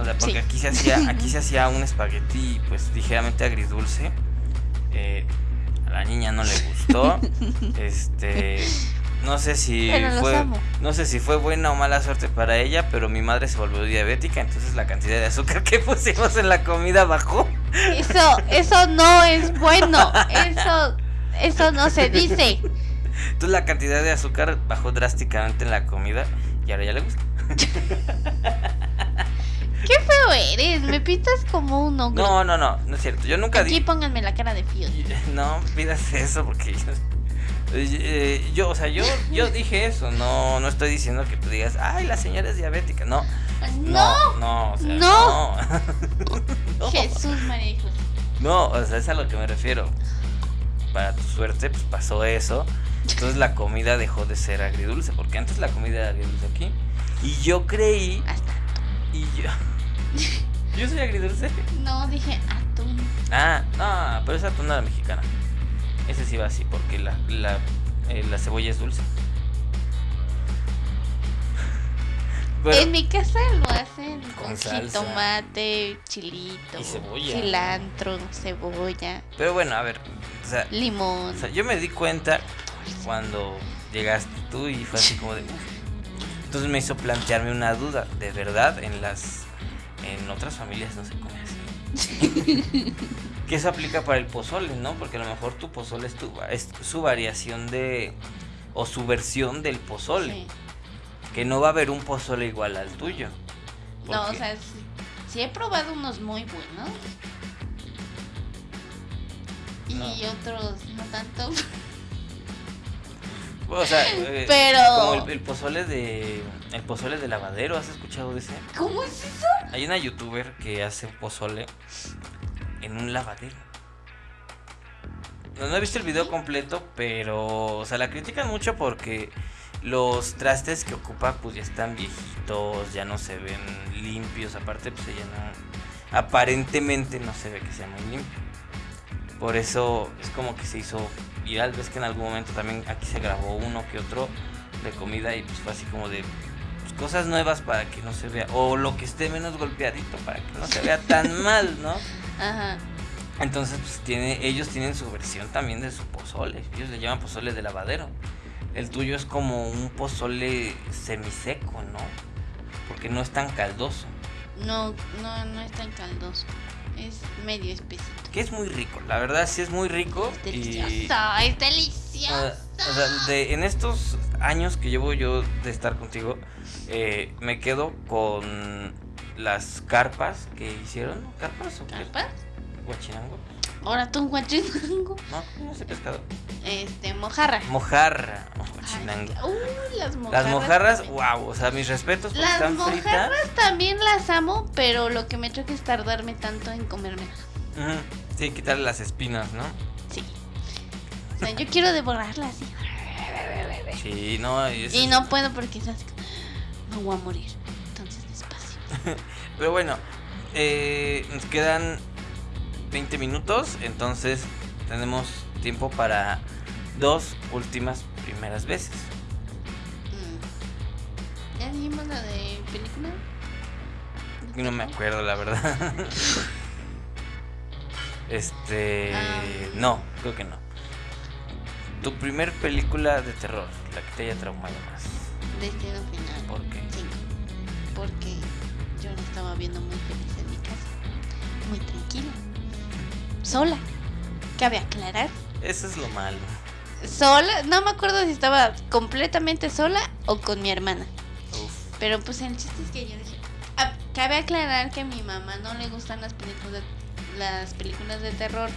O sea, porque Sí. aquí se hacía, aquí se hacía un espagueti, pues ligeramente agridulce. Eh, a la niña no le gustó. <laughs> Este, no sé si fue, amo. no sé si fue buena o mala suerte para ella, pero mi madre se volvió diabética, entonces la cantidad de azúcar que <laughs> pusimos en la comida bajó. Eso, eso no es bueno. Eso, eso no se dice. Entonces la cantidad de azúcar bajó drásticamente en la comida y ahora ya le gusta. <laughs> Qué feo eres. Me pintas como un ogro. No, no, no, no es cierto. Yo nunca Aquí pónganme la cara de fío. <laughs> No pidas eso porque yo, eh, yo, o sea, yo, yo <laughs> dije eso. No, no estoy diciendo que tú digas, ay, la señora es diabética. No, No. no, no, o sea, No. <laughs> Jesús María. No, o sea, es a lo que me refiero. Para tu suerte, pues pasó eso. Entonces la comida dejó de ser agridulce, porque antes la comida era agridulce aquí. Y yo creí, Hasta. y yo. <laughs> Yo soy agridulce. No, dije atún. Ah, no, pero esa atún era mexicana. Ese sí va así, porque la, la, eh, la cebolla es dulce. <laughs> Pero- En mi casa lo hacen Con jitomate, chilito, Y cebolla. cilantro, cebolla, Pero bueno, a ver, o sea, limón. o sea, yo me di cuenta cuando llegaste tú y fue así como de... Entonces me hizo plantearme una duda, de verdad, en las... En otras familias no se come así. <laughs> que eso aplica para el pozole, ¿no? Porque a lo mejor tu pozole es, tu, es su variación de... o su versión del pozole. Sí. Que no va a haber un pozole igual al tuyo. No, o sea, sí, sí he probado unos muy buenos. Y No. otros no tanto. O sea, <laughs> eh, Pero- como el, el pozole de el pozole de lavadero, ¿has escuchado de ese? ¿Cómo es eso? Hay una youtuber que hace pozole en un lavadero. No, he visto el video completo, pero o sea, la critican mucho porque los trastes que ocupa pues ya están viejitos, ya no se ven limpios, aparte pues ella no aparentemente no se ve que sea muy limpio. Por eso es como que se hizo viral, ves que en algún momento también aquí se grabó uno que otro de comida y pues fue así como de pues, cosas nuevas para que no se vea o lo que esté menos golpeadito para que no se vea tan mal, ¿no? Ajá. Entonces, pues tiene, ellos tienen su versión también de su pozole. Ellos le llaman pozole de lavadero. El tuyo es como un pozole semiseco, ¿no? Porque no es tan caldoso. No, no, no es tan caldoso. Es medio espesito. Que es muy rico. La verdad sí es muy rico. Es y- delicioso, es o delicioso. sea, o sea, de- en estos años que llevo yo de estar contigo, eh, me quedo con las carpas que hicieron. ¿no? ¿Carpas o qué? ¿Carpas? ¿Guachinango? Ahora tú un guachinango. No, no sé pescado. Este, mojarra. Mojarra. Ay, guachinango. uy, las mojarras. Las mojarras, también. wow, o sea, mis respetos porque Las están fritas. mojarras también las amo, pero lo que me choca es tardarme tanto en comérmelas. Ujú, Sí, quitarle las espinas, ¿no? Sí. O sea, yo quiero devorarlas así. Sí, no, y eso Y no puedo porque es así. Me voy a morir. <laughs> Pero bueno, eh, nos quedan 20 minutos, entonces tenemos tiempo para dos últimas primeras veces. Mm. ¿Ya dijimos la de película? No me acuerdo, la verdad. <laughs> Este, Ah. no, creo que no. Tu primer película de terror, la que te haya traumado más. Destino final. ¿Por qué? Sí. Porque estaba viendo muy feliz en mi casa. Muy tranquila. Sola. Cabe aclarar. Eso es lo malo. Sola. No me acuerdo si estaba completamente sola o con mi hermana. Uf. Pero pues el chiste es que yo dije. ah, cabe aclarar que a mi mamá no le gustan las películas de, las películas de terror.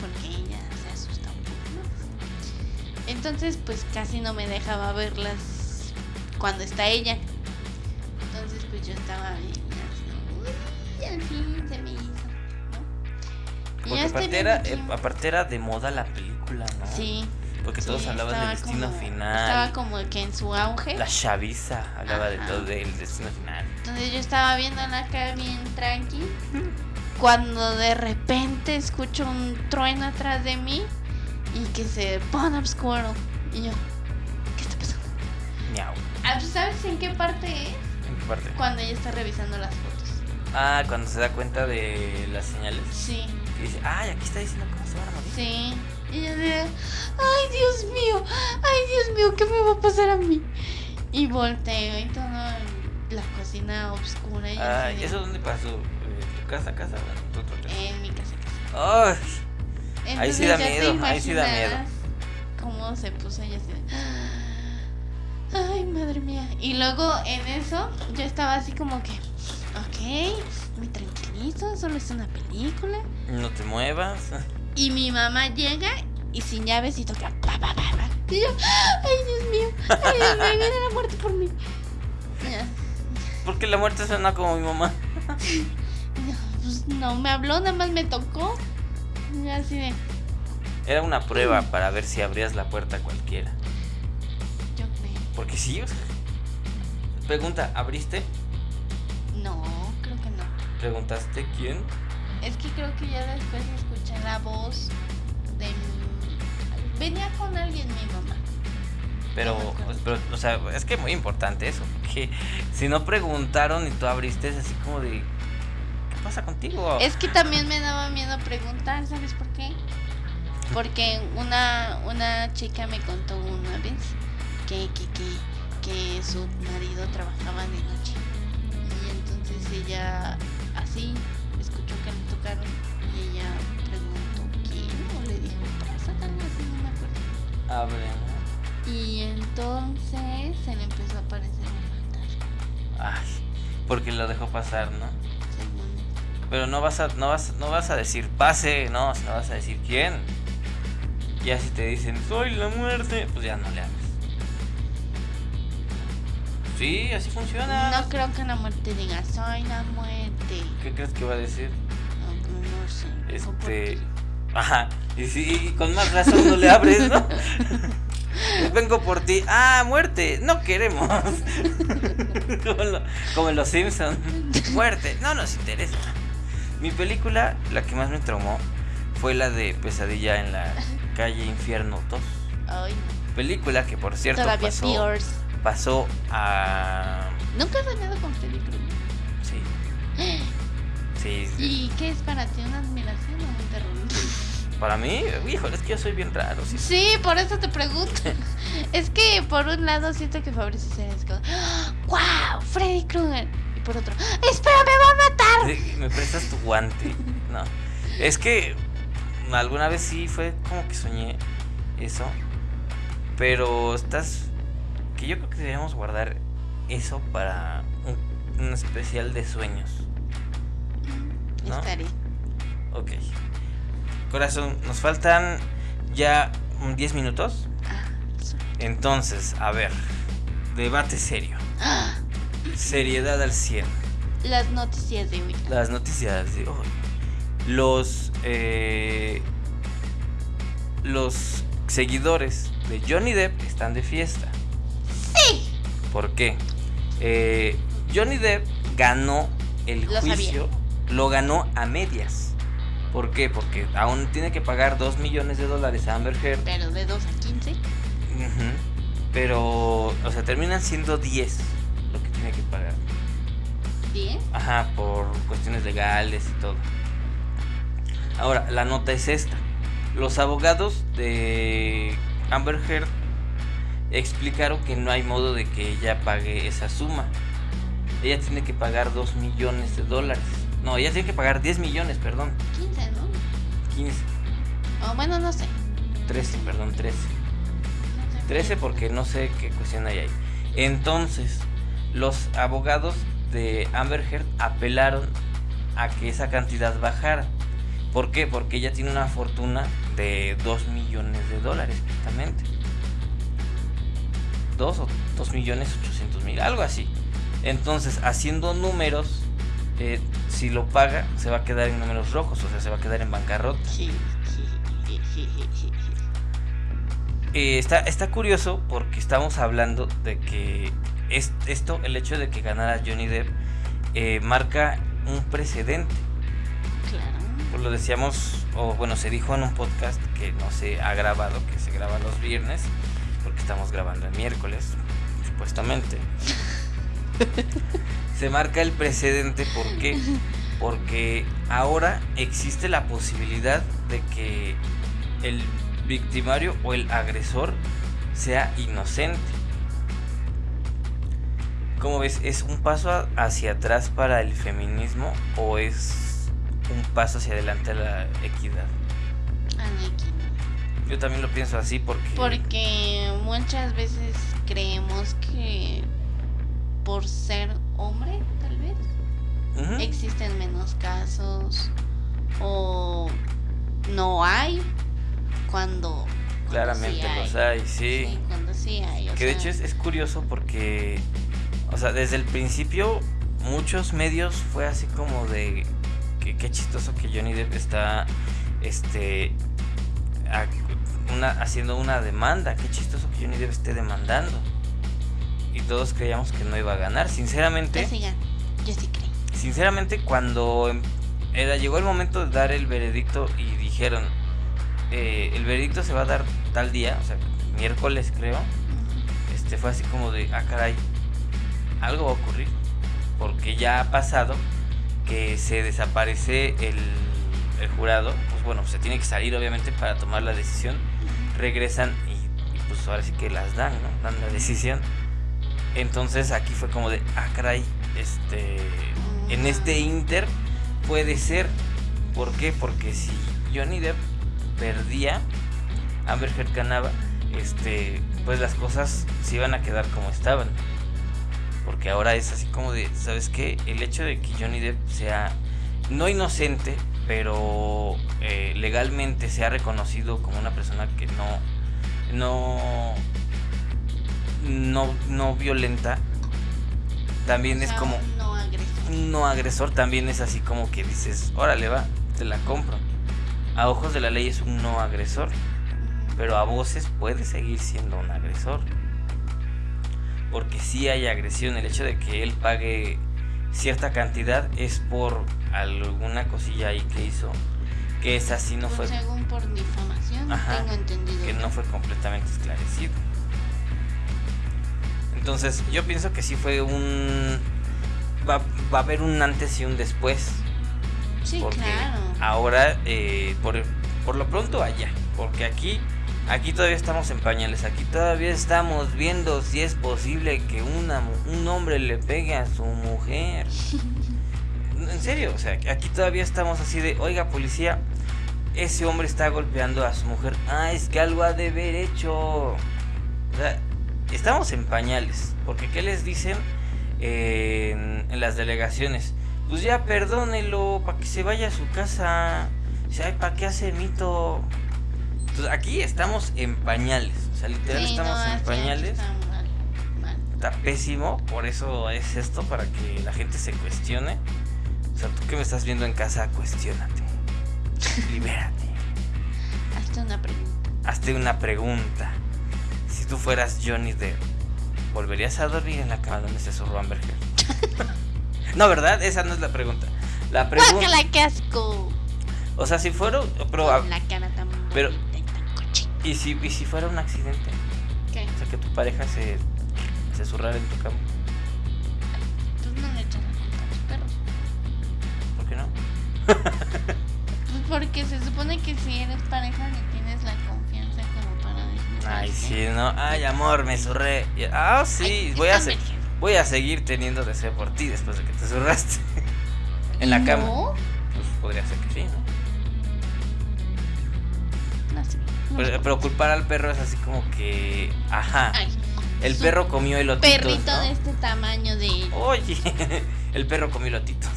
Porque ella se asusta un poco. Entonces pues casi no me dejaba verlas cuando está ella. Entonces pues yo estaba bien. Al fin se me hizo. ¿no? Porque aparte era, eh, aparte era de moda la película, ¿no? Sí. Porque todos hablaban del destino como- final. Estaba como que en su auge. La chaviza hablaba de todo del destino final. Entonces yo estaba viendo acá bien tranqui. Cuando de repente escucho un trueno atrás de mí y que se pone oscuro. Y yo, ¿qué está pasando? Miau. Ah, ¿tú ¿Sabes en qué parte es? ¿En qué parte? Cuando ella está revisando las fotos. Ah, cuando se da cuenta de las señales. Sí, Y dice, ay, aquí está diciendo cómo se van a morir. sí. Y yo de, ay Dios mío, ay Dios mío, ¿qué me va a pasar a mí? Y volteo y todo en la cocina oscura. Y Ay, de, ¿eso dónde pasó? Eh, ¿Tu casa, casa? ¿Tu otro casa? En mi casa. casa. Ay, Ahí sí Entonces da miedo, ahí sí da miedo. Cómo se puso ella así. Ay, madre mía. Y luego en eso yo estaba así como que, ok, me tranquilizo, solo es una película. no te muevas. Y mi mamá llega y sin llaves y toca pa, pa, pa, pa. Y yo, ay, Dios mío, ay, Dios mío, viene la muerte por mí. Porque la muerte suena como mi mamá. <laughs> No, pues no me habló, nada más me tocó. Y así de, Era una prueba para ver si abrías la puerta a cualquiera. yo creo. Porque sí, o sea, Pregunta, ¿abriste? No. ¿Preguntaste quién? Es que creo que ya después escuché la voz de mi... Venía con alguien mi mamá. Pero, No acuerdo. pero, o sea, es que muy importante eso. Porque si no preguntaron y tú abriste, es así como de. ¿Qué pasa contigo? Es que también me daba miedo preguntar, ¿sabes por qué? Porque una, una chica me contó una vez que, que, que, que su marido trabajaba de noche. Y entonces ella así escuchó que le tocaron y ella preguntó quién o le dijo, pasa algo así, no me acuerdo. Abre. Y entonces se le empezó a aparecer un fantasma. Ay, porque lo dejó pasar, ¿no? según. Pero no vas a, no vas, no vas a decir pase, no, no vas a decir quién. Ya si te dicen soy la muerte, pues ya no le hables. Sí, así funciona. No creo que la muerte diga, soy la muerte. ¿Qué crees que va a decir? No, no sé. dijo, ¿por Este. Ajá. Y sí, y con más razón no le abres, ¿no? <laughs> Vengo por ti. Ah, muerte. No queremos. <laughs> como, lo- como en los Simpsons. Muerte. No nos interesa. Mi película, la que más me traumó, fue la de Pesadilla en la calle Infierno 2. Ay, Película que por cierto todavía pasó, peors. pasó a. ¿Nunca has soñado con Krueger? Sí. <gasps> <gasps> Sí. ¿Y qué es para ti? ¿Una admiración o un terror? Para mí, híjole, es que yo soy bien raro. Sí, Sí, por eso te pregunto. <laughs> es que por un lado siento que Fabricio es como, ¡Wow! Freddy Krueger. Y por otro, ¡Espera, me va a matar! Sí, ¿Me prestas tu guante? No. Es que alguna vez sí fue como que soñé eso. Pero estás. Que yo creo que deberíamos guardar eso para un, un especial de sueños. ¿No? Estaré. Ok. Corazón, nos faltan ya mm, 10 minutos. Ah, Entonces, a ver. Debate serio. Ah, Seriedad al 100. Las noticias de hoy. Las noticias de hoy. Los eh, los seguidores de Johnny Depp están de fiesta. Sí. ¿Por qué? Eh, Johnny Depp ganó el Lo sabía. Lo ganó a medias. ¿Por qué? Porque aún tiene que pagar 2 millones de dólares a Amber Heard. Pero de 2 a 15. Ujú. Pero, o sea, terminan siendo 10 lo que tiene que pagar. 10. Ajá, por cuestiones legales y todo. Ahora, la nota es esta. Los abogados de Amber Heard explicaron que no hay modo de que ella pague esa suma. Ella tiene que pagar 2 millones de dólares. No, ella tiene que pagar 10 millones, perdón. 15, ¿no? 15, O bueno, no sé. 13, perdón, 13. No sé. 13 porque no sé qué cuestión hay ahí. Entonces, los abogados de Amber Heard apelaron a que esa cantidad bajara. ¿Por qué? Porque ella tiene una fortuna de 2 millones de dólares, exactamente. 2 o 2 millones 800 mil, algo así. Entonces, haciendo números, eh, si lo paga, se va a quedar en números rojos, o sea, se va a quedar en bancarrota. Eh, está, está curioso porque estamos hablando de que es, esto, el hecho de que ganara Johnny Depp, eh, marca un precedente. Claro. Pues lo decíamos, o bueno, se dijo en un podcast que no se ha grabado, que se graba los viernes, porque estamos grabando el miércoles, supuestamente. <laughs> <laughs> se marca el precedente, ¿por qué? Porque ahora existe la posibilidad de que el victimario o el agresor sea inocente. ¿Cómo ves? ¿Es un paso a- hacia atrás para el feminismo o es un paso hacia adelante a la equidad? Aneki. Yo también lo pienso así porque... Porque muchas veces creemos que por ser hombre, tal vez, existen menos casos o no hay cuando, cuando Claramente sí los hay, sí. Sí, cuando sí hay. Que de hecho es, es curioso porque, o sea, desde el principio muchos medios fue así como de que qué chistoso que Johnny Depp está, este, a- una, haciendo una demanda, qué chistoso que Johnny Depp esté demandando. Y todos creíamos que no iba a ganar, sinceramente. Ya sigan, yo sí creo. Sinceramente, cuando em- era, llegó el momento de dar el veredicto y dijeron, eh, el veredicto se va a dar tal día, o sea, miércoles creo, este fue así como de, ah, caray, algo va a ocurrir, porque ya ha pasado que se desaparece el, el jurado, pues bueno, se tiene que salir obviamente para tomar la decisión, regresan y, y, pues ahora sí que las dan, ¿no? Dan la decisión. Entonces aquí fue como de, ah, caray, este, en este inter puede ser, ¿por qué? Porque si Johnny Depp perdía, Amber Heard ganaba, este, pues las cosas se iban a quedar como estaban. Porque ahora es así como de, ¿sabes qué? El hecho de que Johnny Depp sea no inocente, pero eh, legalmente sea reconocido como una persona que no, no, no, no violenta, también O es como No agresor. no agresor, también es así como que dices, órale va, te la compro. A ojos de la ley es un no agresor, pero a voces puede seguir siendo un agresor. Porque si hay agresión, el hecho de que él pague cierta cantidad es por alguna cosilla ahí que hizo, que esa sí no fue, según por difamación, Ajá, tengo entendido. que no fue completamente esclarecido. Entonces yo pienso que sí fue un... Va, va a haber un antes y un después. Sí, porque claro. ahora eh, por, por lo pronto allá. Porque aquí aquí todavía estamos en pañales. Aquí todavía estamos viendo si es posible que una un hombre le pegue a su mujer. <laughs> En serio o sea aquí todavía estamos así de oiga policía ese hombre está golpeando a su mujer. Ah es que algo ha de haber hecho o sea, estamos en pañales porque qué les dicen eh, en, en las delegaciones pues ya perdónelo para que se vaya a su casa. O sea, ¿para qué hace mito? Entonces, aquí estamos en pañales. O sea, literal Sí, estamos no, en pañales. está mal, mal. Está pésimo. Por eso es esto, para que la gente se cuestione. O sea, tú que me estás viendo en casa, cuestiónate. <laughs> Libérate. Hazte una pregunta. Hazte una pregunta. Si tú fueras Johnny Depp, ¿volverías a dormir en la cama donde se zurró Amber Heard? <laughs> no, ¿verdad? Esa no es la pregunta. La pregunta... ¡Guácala, qué asco! O sea, si fuera... Pero, Con la cara tan pero- y tan cochina. ¿y, si, ¿Y si fuera un accidente? ¿Qué? O sea, que tu pareja se, se zurrara en tu cama. Pues no le echas la culpa a los perros. ¿Por qué no? <laughs> Pues porque se supone que si eres pareja le Ay, "¿sabes sí, no. Ay, amor, me zurré. Ah, sí, voy a, se- voy a seguir teniendo deseo por ti después de que te zurraste. <laughs> en la cama. No, Pues podría ser que sí, ¿no? no sé. No Pero, sé. pero culpar al perro es así como que. Ajá. Ay, el perro comió elotitos. perrito ¿no? de este tamaño de. Oye, <laughs> el perro comió elotitos.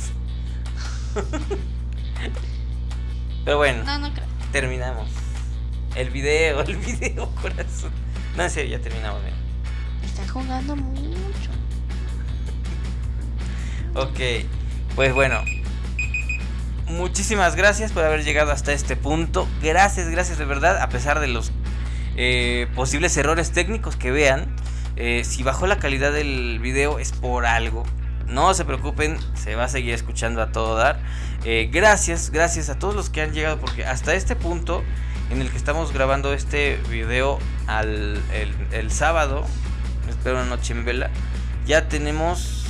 <laughs> Pero bueno, No, no creo. terminamos. El video, <laughs> el video, corazón. No, en serio, ya terminamos bien. Está jugando mucho. Ok, pues bueno. Muchísimas gracias por haber llegado hasta este punto. Gracias, gracias de verdad. A pesar de los eh, posibles errores técnicos que vean. Eh, si bajó la calidad del video es por algo. No se preocupen, se va a seguir escuchando a todo dar. Eh, gracias, gracias a todos los que han llegado porque hasta este punto en el que estamos grabando este video al, el, el sábado, espero una noche en vela, ya tenemos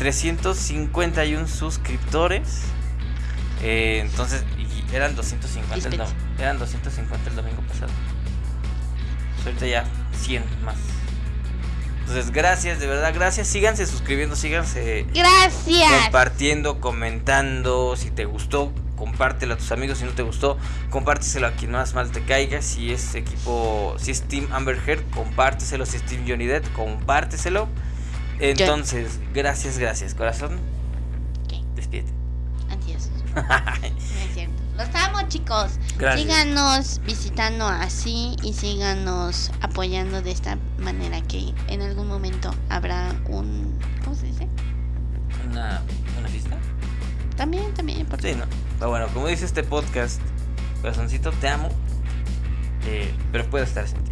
351 suscriptores. Eh, entonces, y eran 250 el, eran 250 el domingo pasado. Ahorita ya 100 más. Entonces, gracias, de verdad, gracias. Síganse suscribiendo, síganse Gracias. compartiendo, comentando. Si te gustó, compártelo a tus amigos. Si no te gustó, compárteselo a quien más mal te caiga. Si es equipo, si es Team Amber Heard, compárteselo. Si es Team Johnny Depp, compárteselo. Entonces, gracias, gracias, corazón. Ok, Despídete. adiós. <laughs> No es cierto. Los amo, chicos. Gracias. Síganos visitando así y síganos apoyando de esta manera que en algún momento habrá un... ¿Cómo se dice? Una, una fiesta. También, también. Por Sí, no. Pero bueno, como dice este podcast, corazoncito, te amo. eh, pero puedo estar sin ti.